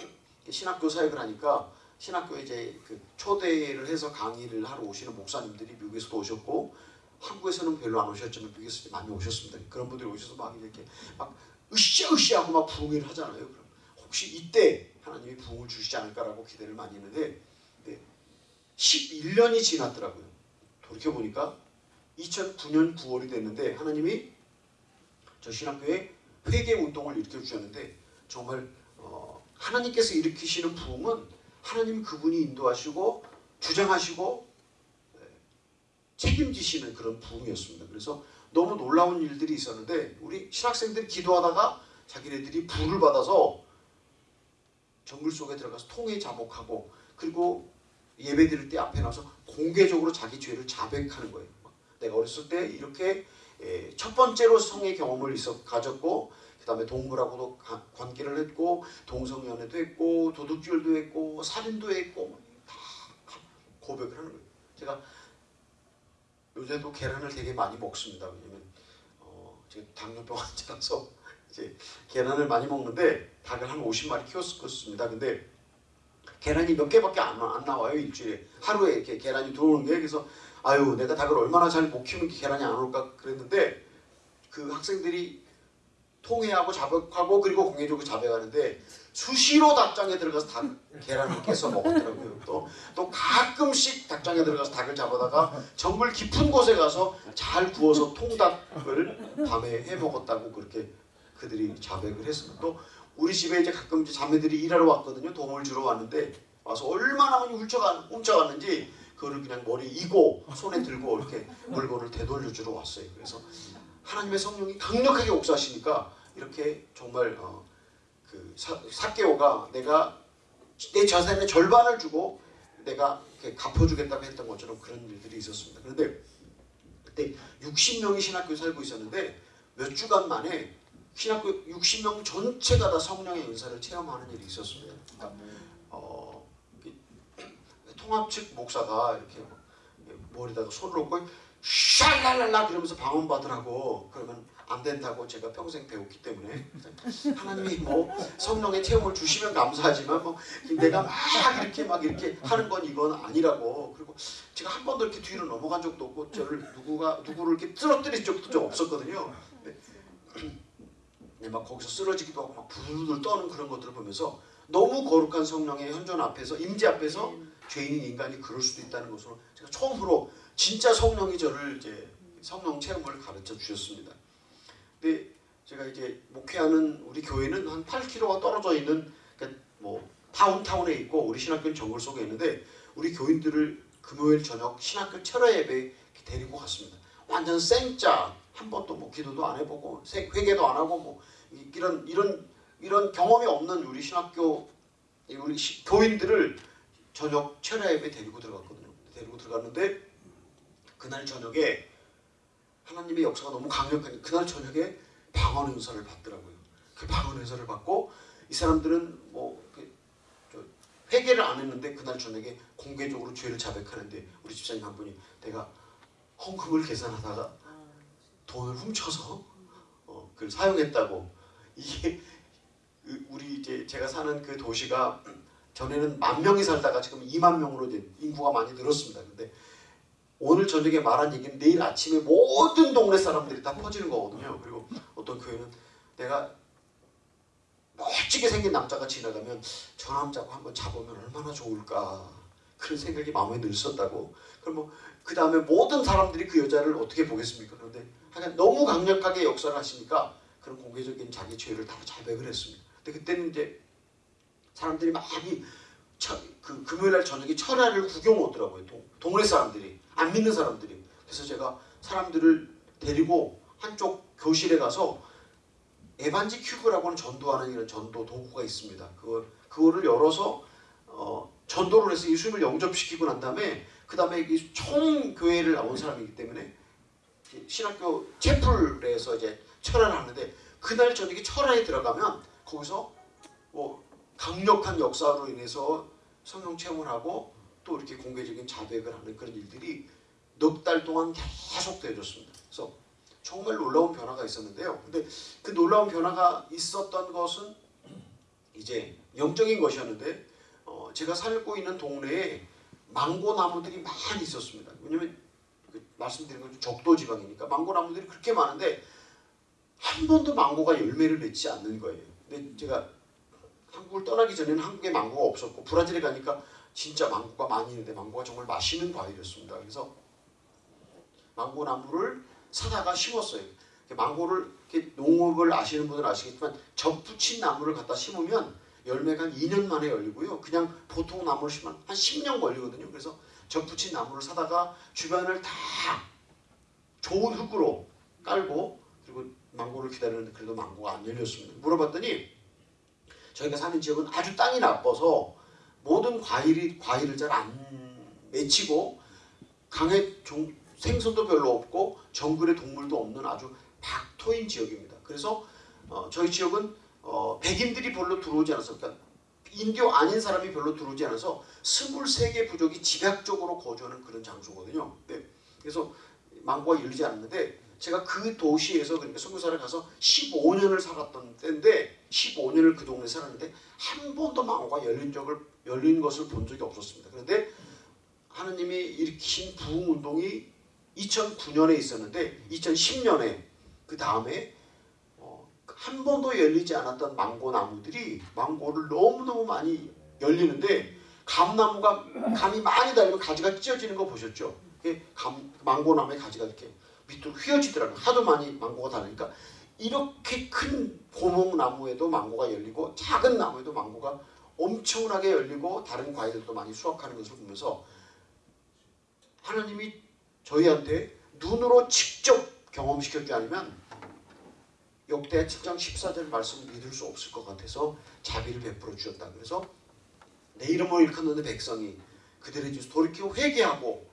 신학교 사역을 하니까 신학교에 이제 그 초대를 해서 강의를 하러 오시는 목사님들이 미국에서도 오셨고 한국에서는 별로 안 오셨지만 미국에서 많이 오셨습니다. 그런 분들이 오셔서 막 이렇게 막 으쌰으쌰하고 막 부흥을 하잖아요. 그럼 혹시 이때 하나님이 부흥을 주시지 않을까라고 기대를 많이 했는데 네, 11년이 지났더라고요. 돌이켜 보니까 2009년 9월이 됐는데 하나님이 저 신학교에 회개 운동을 일으켜 주셨는데 정말 어, 하나님께서 일으키시는 부흥은 하나님 그분이 인도하시고 주장하시고 네, 책임지시는 그런 부흥이었습니다. 그래서 너무 놀라운 일들이 있었는데 우리 신학생들이 기도하다가 자기네들이 불을 받아서 정글 속에 들어가서 통에 자복하고 그리고 예배 드릴 때 앞에 나와서 공개적으로 자기 죄를 자백하는 거예요. 내가 어렸을 때 이렇게 에, 첫 번째로 성의 경험을 가졌고 그 다음에 동물하고도 가- 관계를 했고 동성연애도 했고 도둑질도 했고 살인도 했고 다 고백을 하는 거예요. 제가 요새도 계란을 되게 많이 먹습니다. 왜냐면 어, 제가 당뇨병 환자라서 이제 계란을 많이 먹는데 닭을 한 50마리 키웠었습니다. 근데 계란이 몇 개밖에 안, 안 나와요 일주일에 하루에 이렇게 계란이 들어오는 게 그래서 아유 내가 닭을 얼마나 잘못 이렇게 계란이 안 올까 그랬는데 그 학생들이 통회하고 자백하고 그리고 공예적으로 자백하는데 수시로 닭장에 들어가서 닭 계란을 깨서 먹었더라고요. 또, 또 가끔씩 닭장에 들어가서 닭을 잡아다가 정말 깊은 곳에 가서 잘 구워서 통닭을 밤에 해 먹었다고 그렇게 그들이 자백을 했습니다. 또 우리 집에 이제 가끔 이제 자매들이 일하러 왔거든요. 도움을 주러 왔는데 와서 얼마나 많이 훔쳐가, 훔쳐갔는지 그거를 그냥 머리 이고 손에 들고 이렇게 물건을 되돌려 주러 왔어요. 그래서 하나님의 성령이 강력하게 옥사하시니까 이렇게 정말 어, 그 사, 사개오가 내가 내 자산의 절반을 주고 내가 갚아주겠다고 했던 것처럼 그런 일들이 있었습니다. 그런데 그때 60명이 신학교에 살고 있었는데 몇 주간 만에 신학교 60명 전체가 다 성령의 은사를 체험하는 일이 있었습니다. 그러니까 어, 이- 통합 측 목사가 이렇게 머리다가 손을 얹고 샬랄랄라 그러면서 방언 받으라고 그러면 안 된다고 제가 평생 배웠기 때문에. 하나님이 뭐 성령의 체험을 주시면 감사하지만 뭐 내가 막 이렇게 막 이렇게 하는 건 이건 아니라고. 그리고 제가 한 번도 이렇게 뒤로 넘어간 적도 없고 저를 누구가 누구를 이렇게 쓰러뜨린 적도 좀 없었거든요. 근데 네, 막 거기서 쓰러지기도 하고 막 부들부들 떠는 그런 것들을 보면서 너무 거룩한 성령의 현존 앞에서 임재 앞에서 죄인인 인간이 그럴 수도 있다는 것으로 제가 처음으로 진짜 성령이 저를 이제 성령 체험을 가르쳐 주셨습니다. 근데 제가 이제 목회하는 우리 교회는 한 8km가 떨어져 있는 그러니까 뭐 다운타운에 있고 우리 신학교는 정글 속에 있는데 우리 교인들을 금요일 저녁 신학교 철야 예배 데리고 갔습니다. 완전 생짜 한 번도 뭐 기도도 안 해보고 세- 회개도 안 하고 뭐 이- 이런 이런 이런 경험이 없는 우리 신학교 이 우리 시- 교인들을 저녁 철야 예배 데리고 들어갔거든요. 데리고 들어갔는데 그날 저녁에 하나님의 역사가 너무 강력하니 그날 저녁에 방언 은사를 받더라고요. 그 방언 은사를 받고 이 사람들은 뭐 회개를 안 했는데 그날 저녁에 공개적으로 죄를 자백하는데 우리 집사님 한 분이 내가 헌금을 계산하다가 돈을 훔쳐서 어, 그걸 사용했다고 이게 그 우리 이제 제가 사는 그 도시가 전에는 만 명이 살다가 지금 2만 명으로 인구가 많이 늘었습니다. 근데 오늘 저녁에 말한 얘기는 내일 아침에 모든 동네 사람들이 다 퍼지는 거거든요. 그리고 어떤 교회는 내가 멋지게 생긴 남자가 지나가면 저 남자고 한번 잡으면 얼마나 좋을까 그런 생각이 마음에 들었었다고. 그럼 뭐그 다음에 모든 사람들이 그 여자를 어떻게 보겠습니까? 그런데 하여간 너무 강력하게 역사를 하시니까 그런 공개적인 자기 죄를 다 자백을 했습니다. 근데 그때는 이제 사람들이 많이 처, 그 금요일날 저녁에 철야를 구경 오더라고요. 동, 동네 사람들이 안 믿는 사람들이. 그래서 제가 사람들을 데리고 한쪽 교실에 가서 에반지 큐브라고 하는 전도하는 이런 전도 도구가 있습니다. 그거 그거를 열어서 어, 전도를 해서 예수님을 영접시키고 난 다음에 그 다음에 총 교회를 나온 사람이기 때문에 신학교 채플에서 이제 철야를 하는데 그날 저녁에 철야에 들어가면 거기서 뭐 강력한 역사로 인해서 성령 체험을 하고 또 이렇게 공개적인 자백을 하는 그런 일들이 넉 달 동안 계속 되어졌습니다. 그래서 정말 놀라운 변화가 있었는데요. 근데 그 놀라운 변화가 있었던 것은 이제 영적인 것이었는데 어, 제가 살고 있는 동네에 망고 나무들이 많이 있었습니다. 왜냐면 그 말씀드린 건 적도 지방이니까 망고 나무들이 그렇게 많은데 한 번도 망고가 열매를 맺지 않는 거예요. 근데 제가 한국을 떠나기 전에는 한국에 망고가 없었고 브라질에 가니까 진짜 망고가 많이 있는데 망고가 정말 맛있는 과일이었습니다. 그래서 망고 나무를 사다가 심었어요. 망고를 농업을 아시는 분들은 아시겠지만 접붙인 나무를 갖다 심으면 열매가 한 2년 만에 열리고요. 그냥 보통 나무를 심으면 한 10년 걸리거든요. 그래서 접붙인 나무를 사다가 주변을 다 좋은 흙으로 깔고 그리고 망고를 기다리는데 그래도 망고가 안 열렸습니다. 물어봤더니 저희가 사는 지역은 아주 땅이 나빠서 모든 과일이 과일을 잘 안 맺히고 강에 종, 생선도 별로 없고 정글에 동물도 없는 아주 박토인 지역입니다. 그래서 어, 저희 지역은 어, 백인들이 별로 들어오지 않아서 그러니까 인dio 아닌 사람이 별로 들어오지 않아서 23개 부족이 집약적으로 거주하는 그런 장소거든요. 네. 그래서 망고가 열리지 않는데 제가 그 도시에서 그러니까 선교사를 가서 15년을 살았던 때인데 15년을 그 동네에 살았는데 한 번도 망고가 열린 적을 열린 것을 본 적이 없었습니다. 그런데 하느님이 일으킨 부흥 운동이 2009년에 있었는데 2010년에 그 다음에 어, 한 번도 열리지 않았던 망고 나무들이 망고를 너무너무 많이 열리는데 감나무가 감이 많이 달리면 가지가 찢어지는 거 보셨죠? 그게 감, 망고나무의 가지가 이렇게 밑으로 휘어지더라고요. 하도 많이 망고가 달리니까 이렇게 큰 고목나무에도 망고가 열리고 작은 나무에도 망고가 엄청나게 열리고 다른 과일들도 많이 수확하는 것을 보면서 하나님이 저희한테 눈으로 직접 경험시켰지 않으면 역대 7장 14절 말씀을 믿을 수 없을 것 같아서 자비를 베풀어 주셨다. 그래서 내 이름을 일컫는 백성이 그들의 죄 돌이켜 회개하고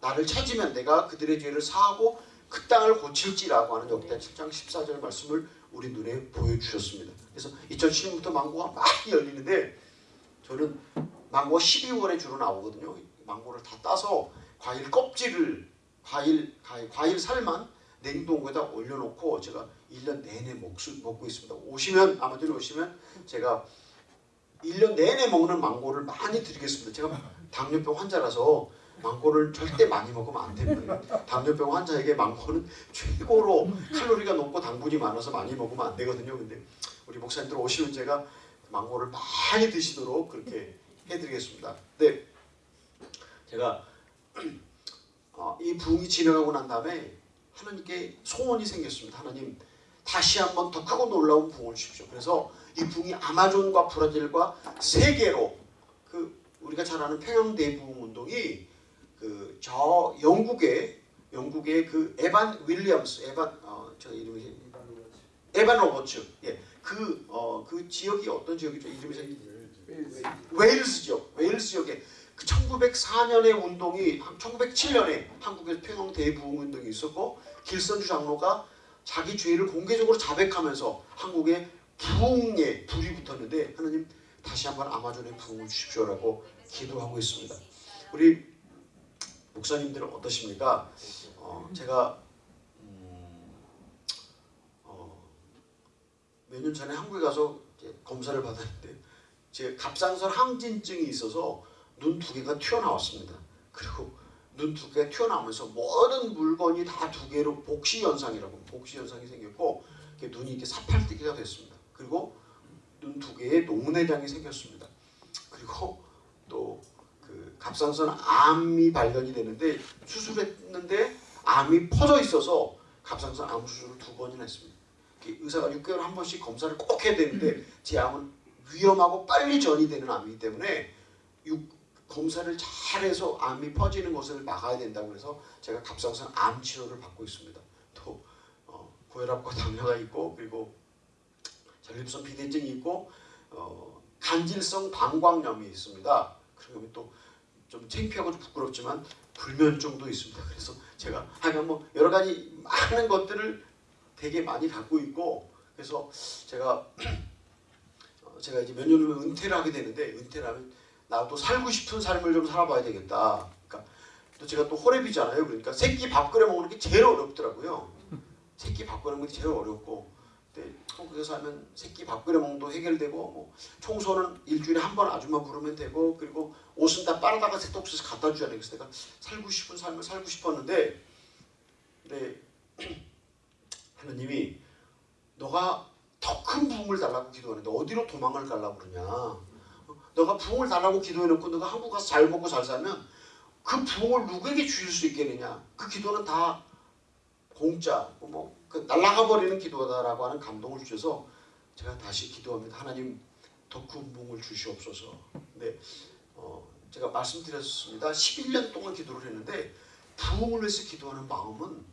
나를 찾으면 내가 그들의 죄를 사하고 그 땅을 고칠지라고 하는 역대 7장 14절 말씀을 우리 눈에 보여주셨습니다. 그래서 2007년부터 망고가 많이 열리는데 저는 망고가 12월에 주로 나오거든요. 망고를 다 따서 과일 껍질을 과일, 과일, 과일 살만 냉동고에다 올려놓고 제가 1년 내내 먹수, 먹고 있습니다. 오시면 아마존에 오시면 제가 1년 내내 먹는 망고를 많이 드리겠습니다. 제가 당뇨병 환자라서 망고를 절대 많이 먹으면 안 됩니다. 당뇨병 환자에게 망고는 최고로 칼로리가 높고 당분이 많아서 많이 먹으면 안 되거든요. 근데 우리 목사님들 오시면 제가 망고를 많이 드시도록 그렇게 해드리겠습니다. 네, 제가 어, 이 부흥이 진행하고 난 다음에 하나님께 소원이 생겼습니다. 하나님 다시 한번 더 크고 놀라운 부흥을 주십시오. 그래서 이 부흥이 아마존과 브라질과 세계로 그 우리가 잘 아는 평양 대부흥 운동이 그 저 영국의 영국의 그 에반 윌리엄스 에반 어 저 이름이 에반 로버츠. 예그어그 어, 그 지역이 어떤 지역이죠? 이름이 웨일스 지역 웨일스 지역에 그 1904년의 운동이 1907년에 한국에서 평양 대부흥 운동이 있었고 길선주 장로가 자기 죄를 공개적으로 자백하면서 한국에 부흥에 불이 붙었는데 하나님 다시 한번 아마존에 부흥을 주십시오라고 기도하고 있습니다. 우리 목사님들은 어떠십니까? 그렇죠. 어, 제가 음, 어, 몇년 전에 한국에 가서 검사를 받았는데 제 갑상선 항진증이 있어서 눈 두 개가 튀어나왔습니다. 그리고 눈 두 개가 튀어나오면서 모든 물건이 다 두 개로 복시현상이라고 복시현상이 생겼고 눈이 이렇게 사팔뜨기가 됐습니다. 그리고 눈 두 개에 노내장이 생겼습니다. 그리고 또 갑상선 암이 발견이 되는데 수술했는데 암이 퍼져 있어서 갑상선 암 수술을 두 번이나 했습니다. 의사가 6개월 한 번씩 검사를 꼭 해야 되는데 제 암은 위험하고 빨리 전이 되는 암이기 때문에 육- 검사를 잘해서 암이 퍼지는 것을 막아야 된다고 해서 제가 갑상선 암 치료를 받고 있습니다. 또 어, 고혈압과 당뇨가 있고 그리고 전립선 비대증이 있고 어, 간질성 방광염이 있습니다. 그리고 또 좀 창피하고 좀 부끄럽지만 불면증도 있습니다. 그래서 제가 하여간 뭐 여러 가지 많은 것들을 되게 많이 갖고 있고 그래서 제가 어, 제가 이제 몇 년 후면 은퇴를 하게 되는데 은퇴를 하면 나도 살고 싶은 삶을 좀 살아봐야 되겠다. 그러니까 또 제가 또 호랩이잖아요. 그러니까 새끼 밥 끓여 먹는 게 제일 어렵더라고요. 새끼 밥 끓여 먹는 게 제일 어렵고 근데 한국에서 하면 새끼 밥 끓여 먹는 도 해결되고 뭐 청소는 일주일에 한 번 아줌마 부르면 되고 그리고 옷은 다 빨아다가 세탁소에서 갖다 줘야 돼. 그래서 내가 살고 싶은 삶을 살고 싶었는데 근데 하나님이 너가 더 큰 부흥을 달라고 기도하는데 어디로 도망을 가려고 그러냐? 너가 부흥을 달라고 기도해놓고 너가 한국 가서 잘 먹고 잘 살면 그 부흥을 누구에게 주실 수 있겠느냐? 그 기도는 다 공짜 뭐 그 날아가 버리는 기도다라고 하는 감동을 주셔서 제가 다시 기도합니다. 하나님 부흥을 주시옵소서. 근데 어, 제가 말씀드렸습니다. 11년 동안 기도를 했는데 부흥을 위해서 기도하는 마음은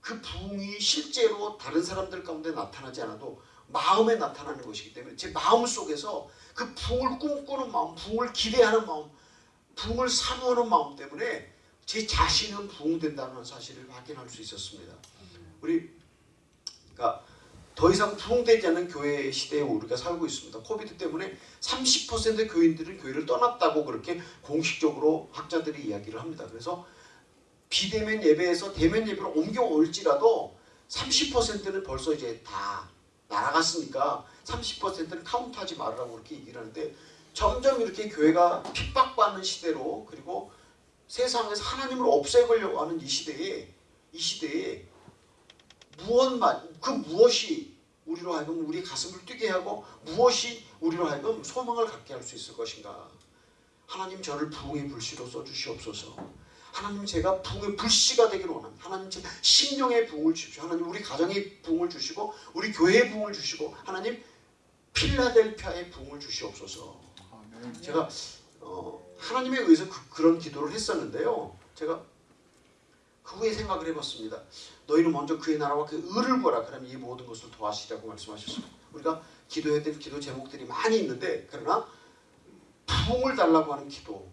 그 부흥이 실제로 다른 사람들 가운데 나타나지 않아도 마음에 나타나는 것이기 때문에 제 마음 속에서 그 부흥을 꿈꾸는 마음, 부흥을 기대하는 마음, 부흥을 사모하는 마음 때문에 제 자신은 부흥된다는 사실을 확인할 수 있었습니다. 우리 그러니까 더 이상 부흥되지 않는 교회 시대에 우리가 살고 있습니다. 코비드 때문에 30%의 교인들은 교회를 떠났다고 그렇게 공식적으로 학자들이 이야기를 합니다. 그래서 비대면 예배에서 대면 예배로 옮겨올지라도 30%는 벌써 이제 다 날아갔으니까 30%는 카운트하지 말라고 그렇게 얘기를 하는데 점점 이렇게 교회가 핍박받는 시대로 그리고 세상에서 하나님을 없애려고 하는 이 시대에 이 시대에 무엇만 그 무엇이 우리로 하여금 우리 가슴을 뛰게 하고 무엇이 우리로 하여금 소망을 갖게 할 수 있을 것인가 하나님 저를 부흥의 불씨로 써주시옵소서 하나님 제가 부흥의 불씨가 되기를 원합니다. 하나님 제 심령의 부흥을 주십시오. 하나님 우리 가정의 부흥을 주시고 우리 교회의 부흥을 주시고 하나님 필라델피아의 부흥을 주시옵소서. 제가 어, 하나님에 의해서 그, 런 기도를 했었는데요. 제가 그 후에 생각을 해봤습니다. 너희는 먼저 그의 나라와 그 의를 보라. 그러면 이 모든 것을 도와시라고 말씀하셨습니다. 우리가 기도해야 될 기도 제목들이 많이 있는데 그러나 부흥을 달라고 하는 기도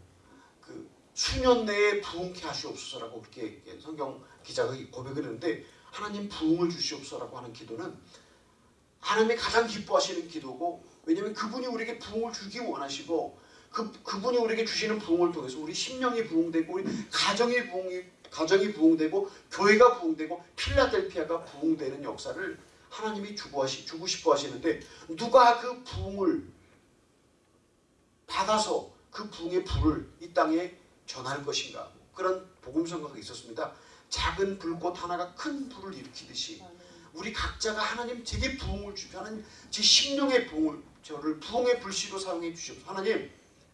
그 수년 내에 부흥케 하시옵소서라고 그렇게 성경 기자가 고백을 했는데 하나님 부흥을 주시옵소서라고 하는 기도는 하나님이 가장 기뻐하시는 기도고 왜냐하면 그분이 우리에게 부흥을 주기 원하시고 그, 그분이 우리에게 주시는 부흥을 통해서 우리 심령이 부흥되고 우리 가정이 부흥이 가정이 부흥되고 교회가 부흥되고 필라델피아가 부흥되는 역사를 하나님이 주고, 하시, 주고 싶어 하시는데 누가 그 부흥을 받아서 그 부흥의 불을 이 땅에 전할 것인가 그런 복음성가가 있었습니다. 작은 불꽃 하나가 큰 불을 일으키듯이 우리 각자가 하나님 제게 부흥을 주십시오. 하나님 제 심령의 부흥을 저를 부흥의 불씨로 사용해 주십시오. 하나님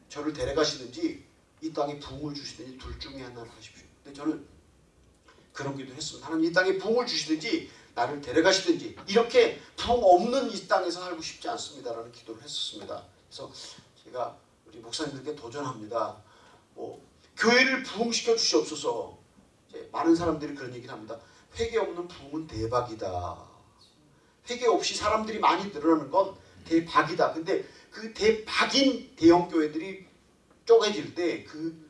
저를 데려가시든지 이 땅에 부흥을 주시든지 둘 중에 하나를 하십시오. 근데 저는 그런 기도를 했습니다. 하나님 이 땅에 부흥을 주시든지 나를 데려가시든지 이렇게 부흥 없는 이 땅에서 살고 싶지 않습니다라는 기도를 했었습니다. 그래서 제가 우리 목사님들께 도전합니다. 뭐 교회를 부흥시켜 주시옵소서. 많은 사람들이 그런 얘기를 합니다. 회개 없는 부흥은 대박이다. 회개 없이 사람들이 많이 늘어나는 건 대박이다. 근데 그 대박인 대형 교회들이 쪼개질 때 그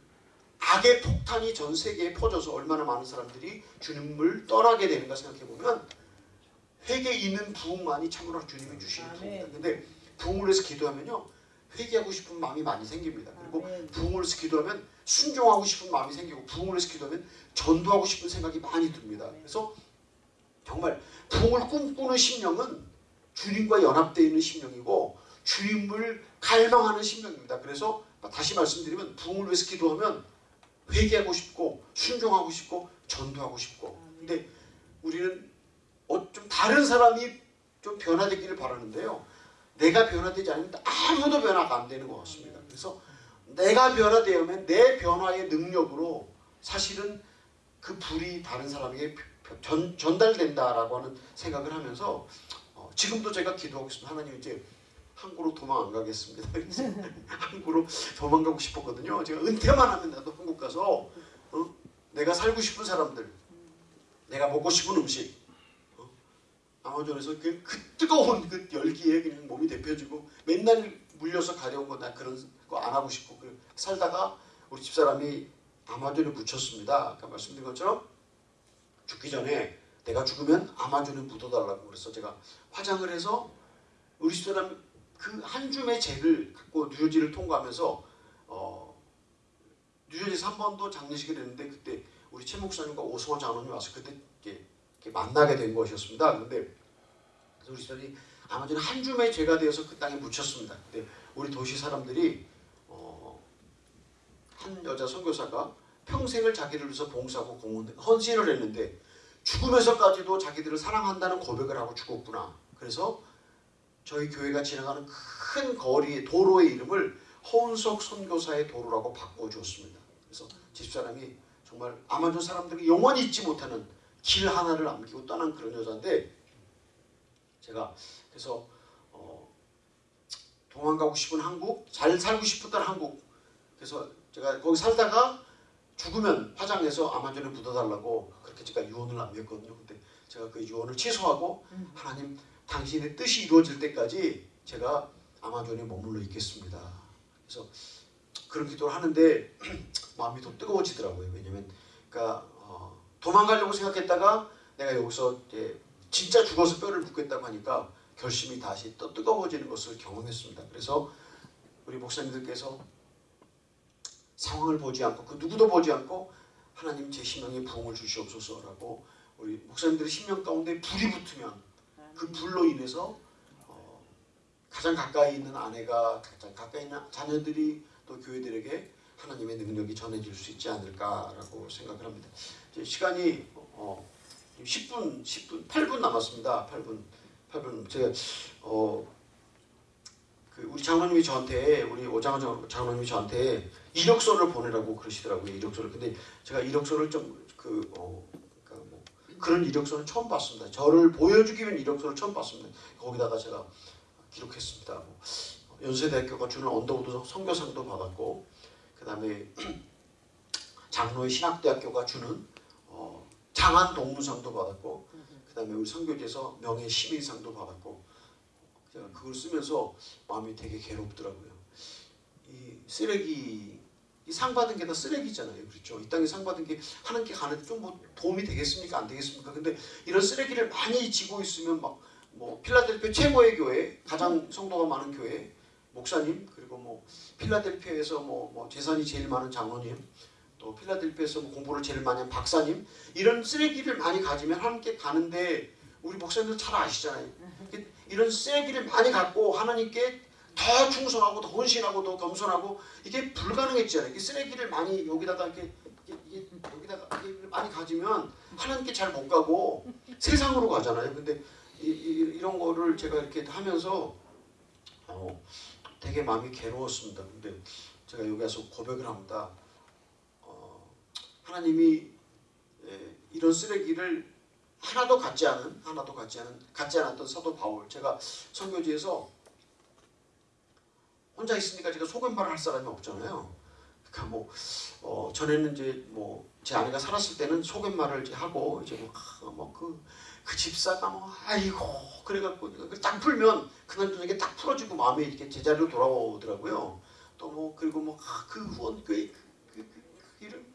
악의 폭탄이 전 세계에 퍼져서 얼마나 많은 사람들이 주님을 떠나게 되는가 생각해 보면 회개 있는 부흥만이 참으로 주님이 주시는 부흥이다. 근데 부흥을 위해서 기도하면요. 회개하고 싶은 마음이 많이 생깁니다. 그리고. 부흥을 위해서 기도하면 순종하고 싶은 마음이 생기고 부흥을 위해서 기도하면 전도하고 싶은 생각이 많이 듭니다. 그래서 정말 부흥을 꿈꾸는 심령은 주님과 연합되어 있는 심령이고 주님을 갈망하는 심령입니다. 그래서 다시 말씀드리면 부흥을 위해서 기도하면 회개하고 싶고 순종하고 싶고 전도하고 싶고 근데 우리는 어, 좀 다른 사람이 좀 변화되기를 바라는데요. 내가 변화되지 않으면 아무도 변화가 안 되는 것 같습니다. 그래서 내가 변화되면 내 변화의 능력으로 사실은 그 불이 다른 사람에게 전, 전달된다라고 하는 생각을 하면서 어, 지금도 제가 기도하고 있습니다. 하나님 이제 한국으로 도망 안 가겠습니다. 한국으로 도망가고 싶었거든요. 제가 은퇴만 하면 나도 한국 가서 어? 내가 살고 싶은 사람들, 내가 먹고 싶은 음식, 어? 아마존에서 그, 그 뜨거운 그 열기에 그냥 몸이 데펴지고 맨날 물려서 가려운 거 나 그런 거 안 하고 싶고 그 살다가 우리 집사람이 아마존에 묻혔습니다. 아까 말씀드린 것처럼 죽기 전에 내가 죽으면 아마존에 묻어달라고 그래서 제가 화장을 해서 우리 집사람 그 한 줌의 잭을 갖고 뉴저지를 통과하면서 어, 뉴저지에서 한 번도 장례식을 했는데 그때 우리 최 목사님과 오승원 장로님 와서 그때 이렇게, 이렇게 만나게 된 것이었습니다. 그런데 우리 집사람이 아마존에 한 줌의 죄가 되어서 그 땅에 묻혔습니다. 근데 우리 도시 사람들이 어, 한 여자 선교사가 평생을 자기를 위해서 봉사하고 공헌 헌신을 했는데 죽으면서까지도 자기들을 사랑한다는 고백을 하고 죽었구나. 그래서 저희 교회가 지나가는 큰 거리 도로의 이름을 허운석 선교사의 도로라고 바꿔주었습니다. 그래서 집사람이 정말 아마존 사람들이 영원히 잊지 못하는 길 하나를 남기고 떠난 그런 여자인데 제가 그래서 어, 도망가고 싶은 한국, 잘 살고 싶었던 한국. 그래서 제가 거기 살다가 죽으면 화장해서 아마존에 묻어달라고 그렇게 제가 유언을 남겼거든요. 근데 제가 그 유언을 취소하고 하나님 당신의 뜻이 이루어질 때까지 제가 아마존에 머물러 있겠습니다. 그래서 그런 기도를 하는데 마음이 더 뜨거워지더라고요. 왜냐면 그러니까 어, 도망가려고 생각했다가 내가 여기서 진짜 죽어서 뼈를 묻겠다고 하니까 결심이 다시 또 뜨거워지는 것을 경험했습니다. 그래서 우리 목사님들께서 상황을 보지 않고 그 누구도 보지 않고 하나님 제 심령에 부흥을 주시옵소서라고 우리 목사님들의 심령 가운데 불이 붙으면 그 불로 인해서 어, 가장 가까이 있는 아내가 가장 가까이 있는 자녀들이 또 교회들에게 하나님의 능력이 전해질 수 있지 않을까라고 생각을 합니다. 시간이 어, 10분, 10분, 8분 남았습니다. 8분, 8분. 제가 어, 그 우리 장로님이 저한테 우리 오장원 장로님이 저한테 이력서를 보내라고 그러시더라고요. 이력서를. 근데 제가 이력서를 좀그 어, 그런 이력서는 처음 봤습니다. 저를 보여주기 위한 이력서를 처음 봤습니다. 거기다가 제가 기록했습니다. 뭐, 연세대학교가 주는 언더우드 선교상도 받았고 그 다음에 장로회 신학대학교가 주는 어, 장한 동문상도 받았고 그 다음에 우리 선교지에서 명예 시민상도 받았고 제가 그걸 쓰면서 마음이 되게 괴롭더라고요. 이 쓰레기 이 상 받은 게 다 쓰레기잖아요. 그렇죠? 이 땅에 상 받은 게 하나님께 가는데 좀뭐 도움이 되겠습니까? 안 되겠습니까? 근데 이런 쓰레기를 많이 지고 있으면 막 뭐 필라델피아 최고의 교회, 가장 성도가 많은 교회, 목사님 그리고 뭐 필라델피아에서 뭐, 뭐 재산이 제일 많은 장로님 또 필라델피아에서 뭐 공부를 제일 많이 한 박사님 이런 쓰레기를 많이 가지면 하나님께 가는데 우리 목사님들 잘 아시잖아요. 이런 쓰레기를 많이 갖고 하나님께 더 충성하고 더 헌신하고 더 겸손하고 이게 불가능했잖아요. 이 쓰레기를 많이 여기다가 이렇게, 이게 여기다가 많이 가지면 하나님께 잘 못 가고 세상으로 가잖아요. 근데 이, 이, 런 거를 제가 이렇게 하면서 어, 되게 마음이 괴로웠습니다. 근데 제가 여기 와서 고백을 합니다. 어, 하나님이 예, 이런 쓰레기를 하나도 갖지 않은 하나도 갖지 않은 갖지 않았던 사도 바울 제가 선교지에서 혼자 있으니까 제가 속임말을 할 사람이 없잖아요. 그러니까 뭐 어, 전에는 이제 뭐 제 아내가 살았을 때는 속임말을 이제 하고 이제 뭐그그 그 집사가 뭐 아이고 그래갖고 딱 풀면 그날 저녁에 딱 풀어지고 마음이 이렇게 제자리로 돌아오더라고요. 또 뭐 그리고 뭐그 아, 후원교회 그, 그, 그, 그 이름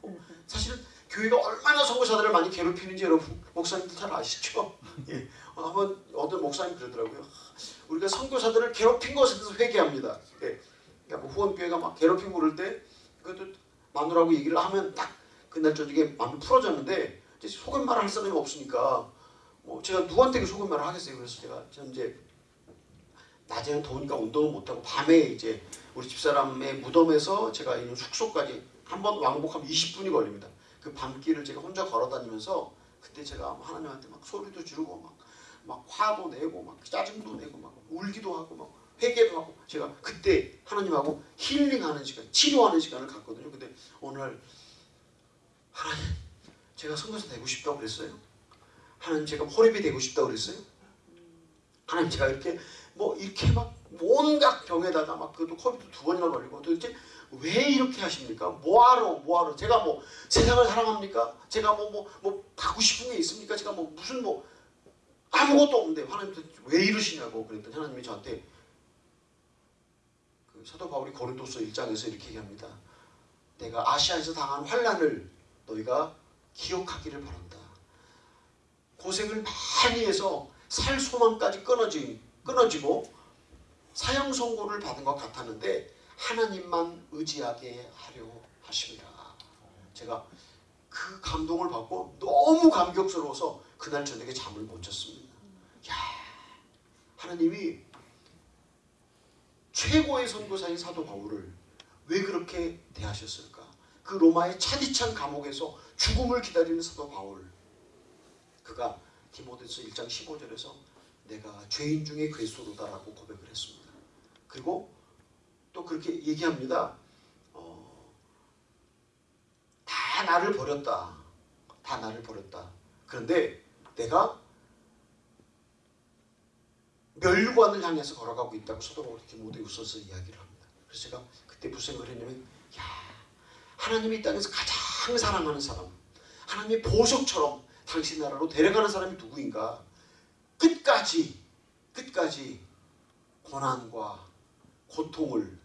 뭐 사실은 교회가 얼마나 선교사들을 많이 괴롭히는지 여러분 목사님들 잘 아시죠? 예. 한번 어떤 목사님 그러더라고요. 우리가 선교사들을 괴롭힌 것에 대해서 회개합니다. 예. 그러니까 뭐 후원교회가 막 괴롭히고 그럴 때 그것도 마누라고 얘기를 하면 딱 그날 저녁에 마음이 풀어졌는데 이제 속은 말할 사람이 없으니까 뭐 제가 누구한테 속은 말을 하겠어요. 그래서 제가 현재 낮에는 더우니까 운동을 못 하고 밤에 이제 우리 집사람의 무덤에서 제가 있는 숙소까지 한 번 왕복하면 20분이 걸립니다. 그 밤길을 제가 혼자 걸어 다니면서 그때 제가 하나님한테 막 소리도 지르고 막, 막 화도 내고 막 짜증도 내고 막 울기도 하고 막 회개도 하고 제가 그때 하나님하고 힐링하는 시간, 치료하는 시간을 갖거든요. 근데 오늘 하나님 제가 선교사 되고 싶다고 그랬어요. 하나님 제가 호랩이 되고 싶다고 그랬어요. 하나님 제가 이렇게 뭐 이렇게 막 온갖 병에다가 막 그것도 코비드 두 번이나 걸리고 도대체 왜 이렇게 하십니까? 뭐하러 뭐하러 제가 뭐 세상을 사랑합니까? 제가 뭐뭐뭐 갖고 싶은 게 있습니까? 제가 뭐 무슨 뭐 아무것도 없는데 하나님 왜 이러시냐고 그랬더니 하나님이 저한테 그 사도 바울이 고린도서 1장에서 이렇게 얘기합니다. 내가 아시아에서 당한 환란을 너희가 기억하기를 바란다. 고생을 많이 해서 살 소망까지 끊어지, 끊어지고 사형 선고를 받은 것 같았는데 하나님만 의지하게 하려 하십니다. 제가 그 감동을 받고 너무 감격스러워서 그날 저녁에 잠을 못 잤습니다. 야, 하나님이 최고의 선교사인 사도 바울을 왜 그렇게 대하셨을까? 그 로마의 차디찬 감옥에서 죽음을 기다리는 사도 바울 그가 디모데서 1장 15절에서 내가 죄인 중에 그리스도로다라고 고백을 했습니다. 그리고 또 그렇게 얘기합니다. 어, 다 나를 버렸다. 다 나를 버렸다. 그런데 내가 멸관을 향해서 걸어가고 있다고 사도 바울이 디모데후서서 이야기를 합니다. 그래서 제가 그때 무슨 생각을 했냐면 야 하나님이 이 땅에서 가장 사랑하는 사람 하나님의 보석처럼 당신 나라로 데려가는 사람이 누구인가 끝까지 끝까지 고난과 고통을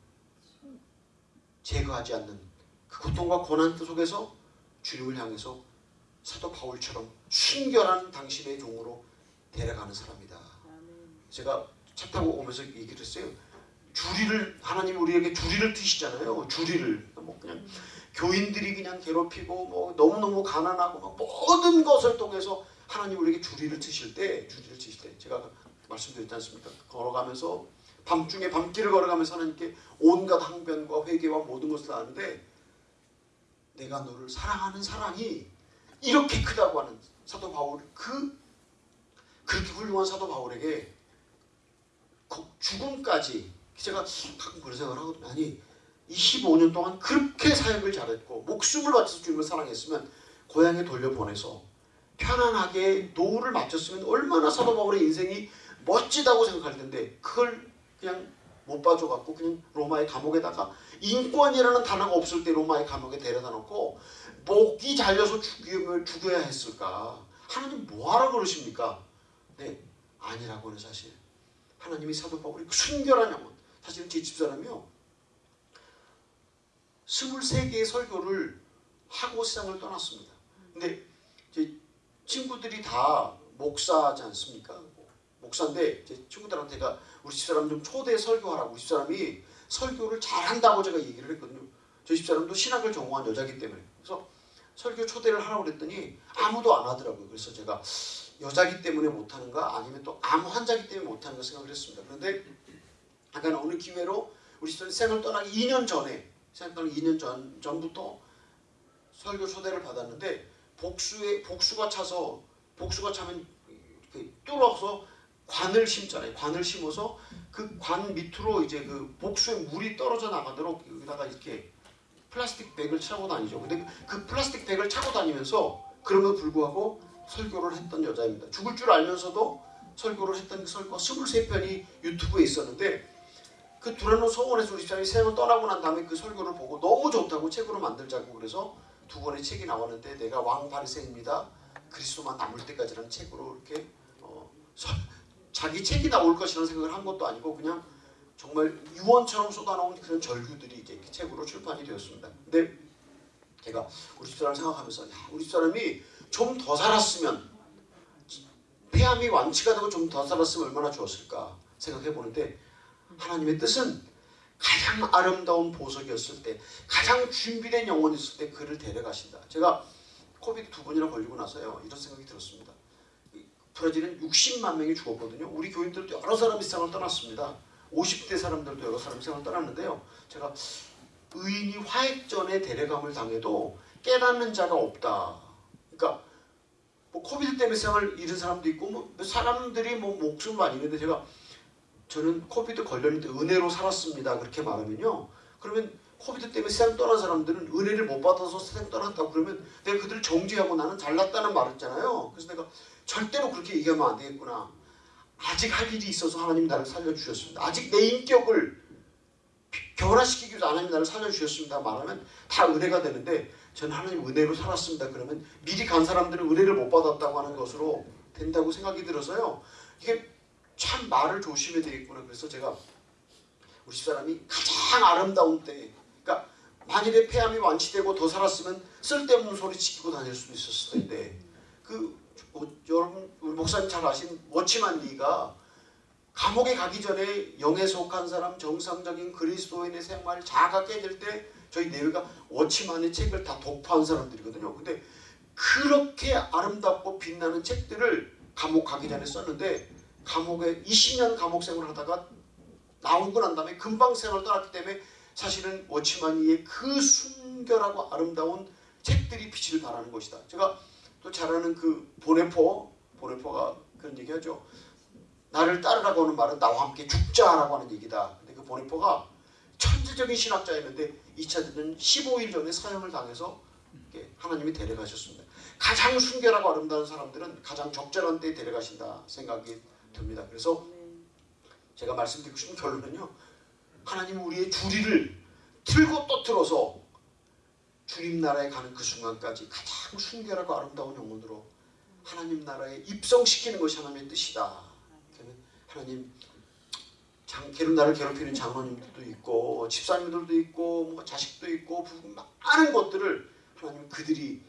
제거하지 않는 그 고통과 고난 속에서 주님을 향해서 사도 바울처럼 순결한 당신의 종으로 데려가는 사람이다. 제가 차 타고 오면서 얘기를 했어요. 주리를 하나님 우리에게 주리를 트시잖아요. 주리를 뭐 그냥 교인들이 그냥 괴롭히고 뭐 너무너무 가난하고 막 모든 것을 통해서 하나님 우리에게 주리를 트실 때 주리를 트실 때 제가 말씀드렸지 않습니까? 걸어가면서 밤중에 밤길을 걸어가면서 하나님께 온갖 항변과 회개와 모든 것을 하는데 내가 너를 사랑하는 사랑이 이렇게 크다고 하는 사도 바울 그 그렇게 훌륭한 사도 바울에게 그 죽음까지 제가 가끔 그런 생각을 하거든요. 아니 25년 동안 그렇게 사역을 잘했고 목숨을 바쳐서 주님을 사랑했으면 고향에 돌려보내서 편안하게 노후를 마쳤으면 얼마나 사도 바울의 인생이 멋지다고 생각할 텐데 그걸 그냥 못 봐줘갖고 그냥 로마의 감옥에다가 인권이라는 단어가 없을 때 로마의 감옥에 데려다 놓고 목이 잘려서 죽임을 죽여야 했을까 하나님 뭐하러 그러십니까 네 아니라고 는 사실 하나님이 사도 바울이 그 순결한 영혼 사실은 제 집사람이요 23개의 설교를 하고 세상을 떠났습니다. 근데 제 친구들이 다 목사지 않습니까? 목사인데 제 친구들한테 제가 우리 집사람 좀 초대 설교하라고 우리 집사람이 설교를 잘한다고 제가 얘기를 했거든요. 저희 집사람도 신학을 전공한 여자기 때문에 그래서 설교 초대를 하라고 그랬더니 아무도 안 하더라고요. 그래서 제가 여자기 때문에 못하는가 아니면 또 암 환자기 때문에 못하는가 생각을 했습니다. 그런데 약간 어느 기회로 우리 집사람 생을 떠나기 2년 전에 생각하는 2년 전, 전부터 설교 초대를 받았는데 복수에 복수가 차서 복수가 차면 이렇게 뚫어서 관을 심잖아요. 관을 심어서 그 관 밑으로 이제 그 복수의 물이 떨어져 나가도록 여기다가 이렇게 플라스틱 백을 차고 다니죠. 근데 그 플라스틱 백을 차고 다니면서 그럼에도 불구하고 설교를 했던 여자입니다. 죽을 줄 알면서도 설교를 했던 그 설교가 23편이 유튜브에 있었는데 그 서원에서 우리 집사람이 세상을 떠나고 난 다음에 그 설교를 보고 너무 좋다고 책으로 만들자고 그래서 두 권의 책이 나왔는데 내가 왕 바리새입니다. 그리스도만 남을 때까지라는 책으로 이렇게 어, 서, 자기 책이 나올 것이라는 생각을 한 것도 아니고 그냥 정말 유언처럼 쏟아나온 그런 절규들이 이제 책으로 출판이 되었습니다. 근데 제가 우리 집사람 생각하면서 야, 우리 집사람이 좀 더 살았으면 폐암이 완치가 되고 좀 더 살았으면 얼마나 좋았을까 생각해 보는데 하나님의 뜻은 가장 아름다운 보석이었을 때 가장 준비된 영혼이었을 때 그를 데려가신다. 제가 코비드 두 번이나 걸리고 나서요 이런 생각이 들었습니다. 브라질은 60만 명이 죽었거든요. 우리 교인들도 여러 사람이 세상을 떠났습니다. 50대 사람들도 여러 사람이 세상을 떠났는데요. 제가 의인이 화액 전에 데려감을 당해도 깨닫는 자가 없다. 그러니까 뭐 COVID 때문에 세상을 잃은 사람도 있고 뭐 사람들이 뭐 목숨 많이 잃는데 제가 저는 COVID 걸렸는데 은혜로 살았습니다. 그렇게 말하면요. 그러면 COVID 때문에 세상 떠난 사람들은 은혜를 못 받아서 세상 떠났다고 그러면 내가 그들을 정죄하고 나는 잘났다는 말했잖아요. 그래서 내가 절대로 그렇게 얘기하면 안 되겠구나. 아직 할 일이 있어서 하나님 나를 살려주셨습니다. 아직 내 인격을 변화시키기 위해서 하나님 나를 살려주셨습니다. 말하면 다 은혜가 되는데 저는 하나님 은혜로 살았습니다. 그러면 미리 간 사람들은 은혜를 못 받았다고 하는 것으로 된다고 생각이 들어서요. 이게 참 말을 조심해야 되겠구나. 그래서 제가 우리 집사람이 가장 아름다운 때 그러니까 만일에 폐암이 완치되고 더 살았으면 쓸데없는 소리 지키고 다닐 수도 있었을 텐데 그 어, 여러분 우리 목사님 잘 아신 워치만 리가 감옥에 가기 전에 영에 속한 사람 정상적인 그리스도인의 생활 자가 깨질 때 저희 내외가 워치만의 책을 다 독파한 사람들이거든요. 근데 그렇게 아름답고 빛나는 책들을 감옥 가기 전에 썼는데 감옥에 20년 감옥 생활을 하다가 나오고 난 다음에 금방 생활을 떠났기 때문에 사실은 워치만이의 그 순결하고 아름다운 책들이 빛을 발하는 것이다. 제가 또 잘 아는 그 보네포, 보네포가 그런 얘기하죠. 나를 따르라고 하는 말은 나와 함께 죽자라고 하는 얘기다. 근데 그 보네포가 천재적인 신학자였는데 2차 대전 15일 전에 사형을 당해서 하나님이 데려가셨습니다. 가장 순결하고 아름다운 사람들은 가장 적절한 때에 데려가신다 생각이 듭니다. 그래서 제가 말씀드리고 싶은 결론은요. 하나님은 우리의 주리를 틀고 또 틀어서 주님 나라에 가는 그 순간까지 가장 순결하고 아름다운 영혼으로 하나님 나라에 입성시키는 것이 하나님의 뜻이다. 하나님 장, 괴롭 나를 괴롭히는 장로님들도 있고 집사님들도 있고 뭐 자식도 있고 부- 많은 것들을 하나님 그들이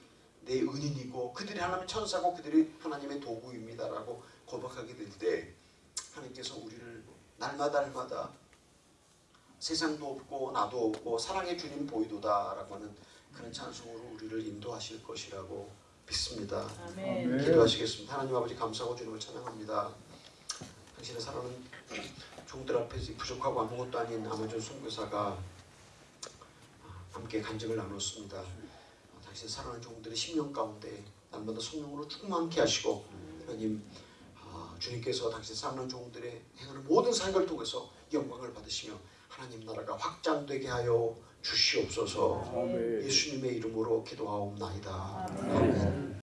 내 은인이고 그들이 하나님의 천사고 그들이 하나님의 도구입니다라고 고백하게 될 때 하나님께서 우리를 날마다 날마다 세상도 없고 나도 없고 사랑의 주님 보이도다라고 하는 그런 찬송으로 우리를 인도하실 것이라고 믿습니다. 아멘. 기도하시겠습니다. 하나님 아버지 감사하고 주님을 찬양합니다. 당신의 사랑은 종들 앞에서 부족하고 아무것도 아닌 아마존 선교사가 함께 간증을 나눴습니다. 당신의 사랑하는 종들의 심령 가운데 날마다 성령으로 충만케 하시고 하나님 아, 주님께서 당신 사랑하는 종들의 행하는 모든 사역을 통해서 영광을 받으시며 하나님 나라가 확장되게 하여 주시옵소서. 예수님의 이름으로 기도하옵나이다. 아멘.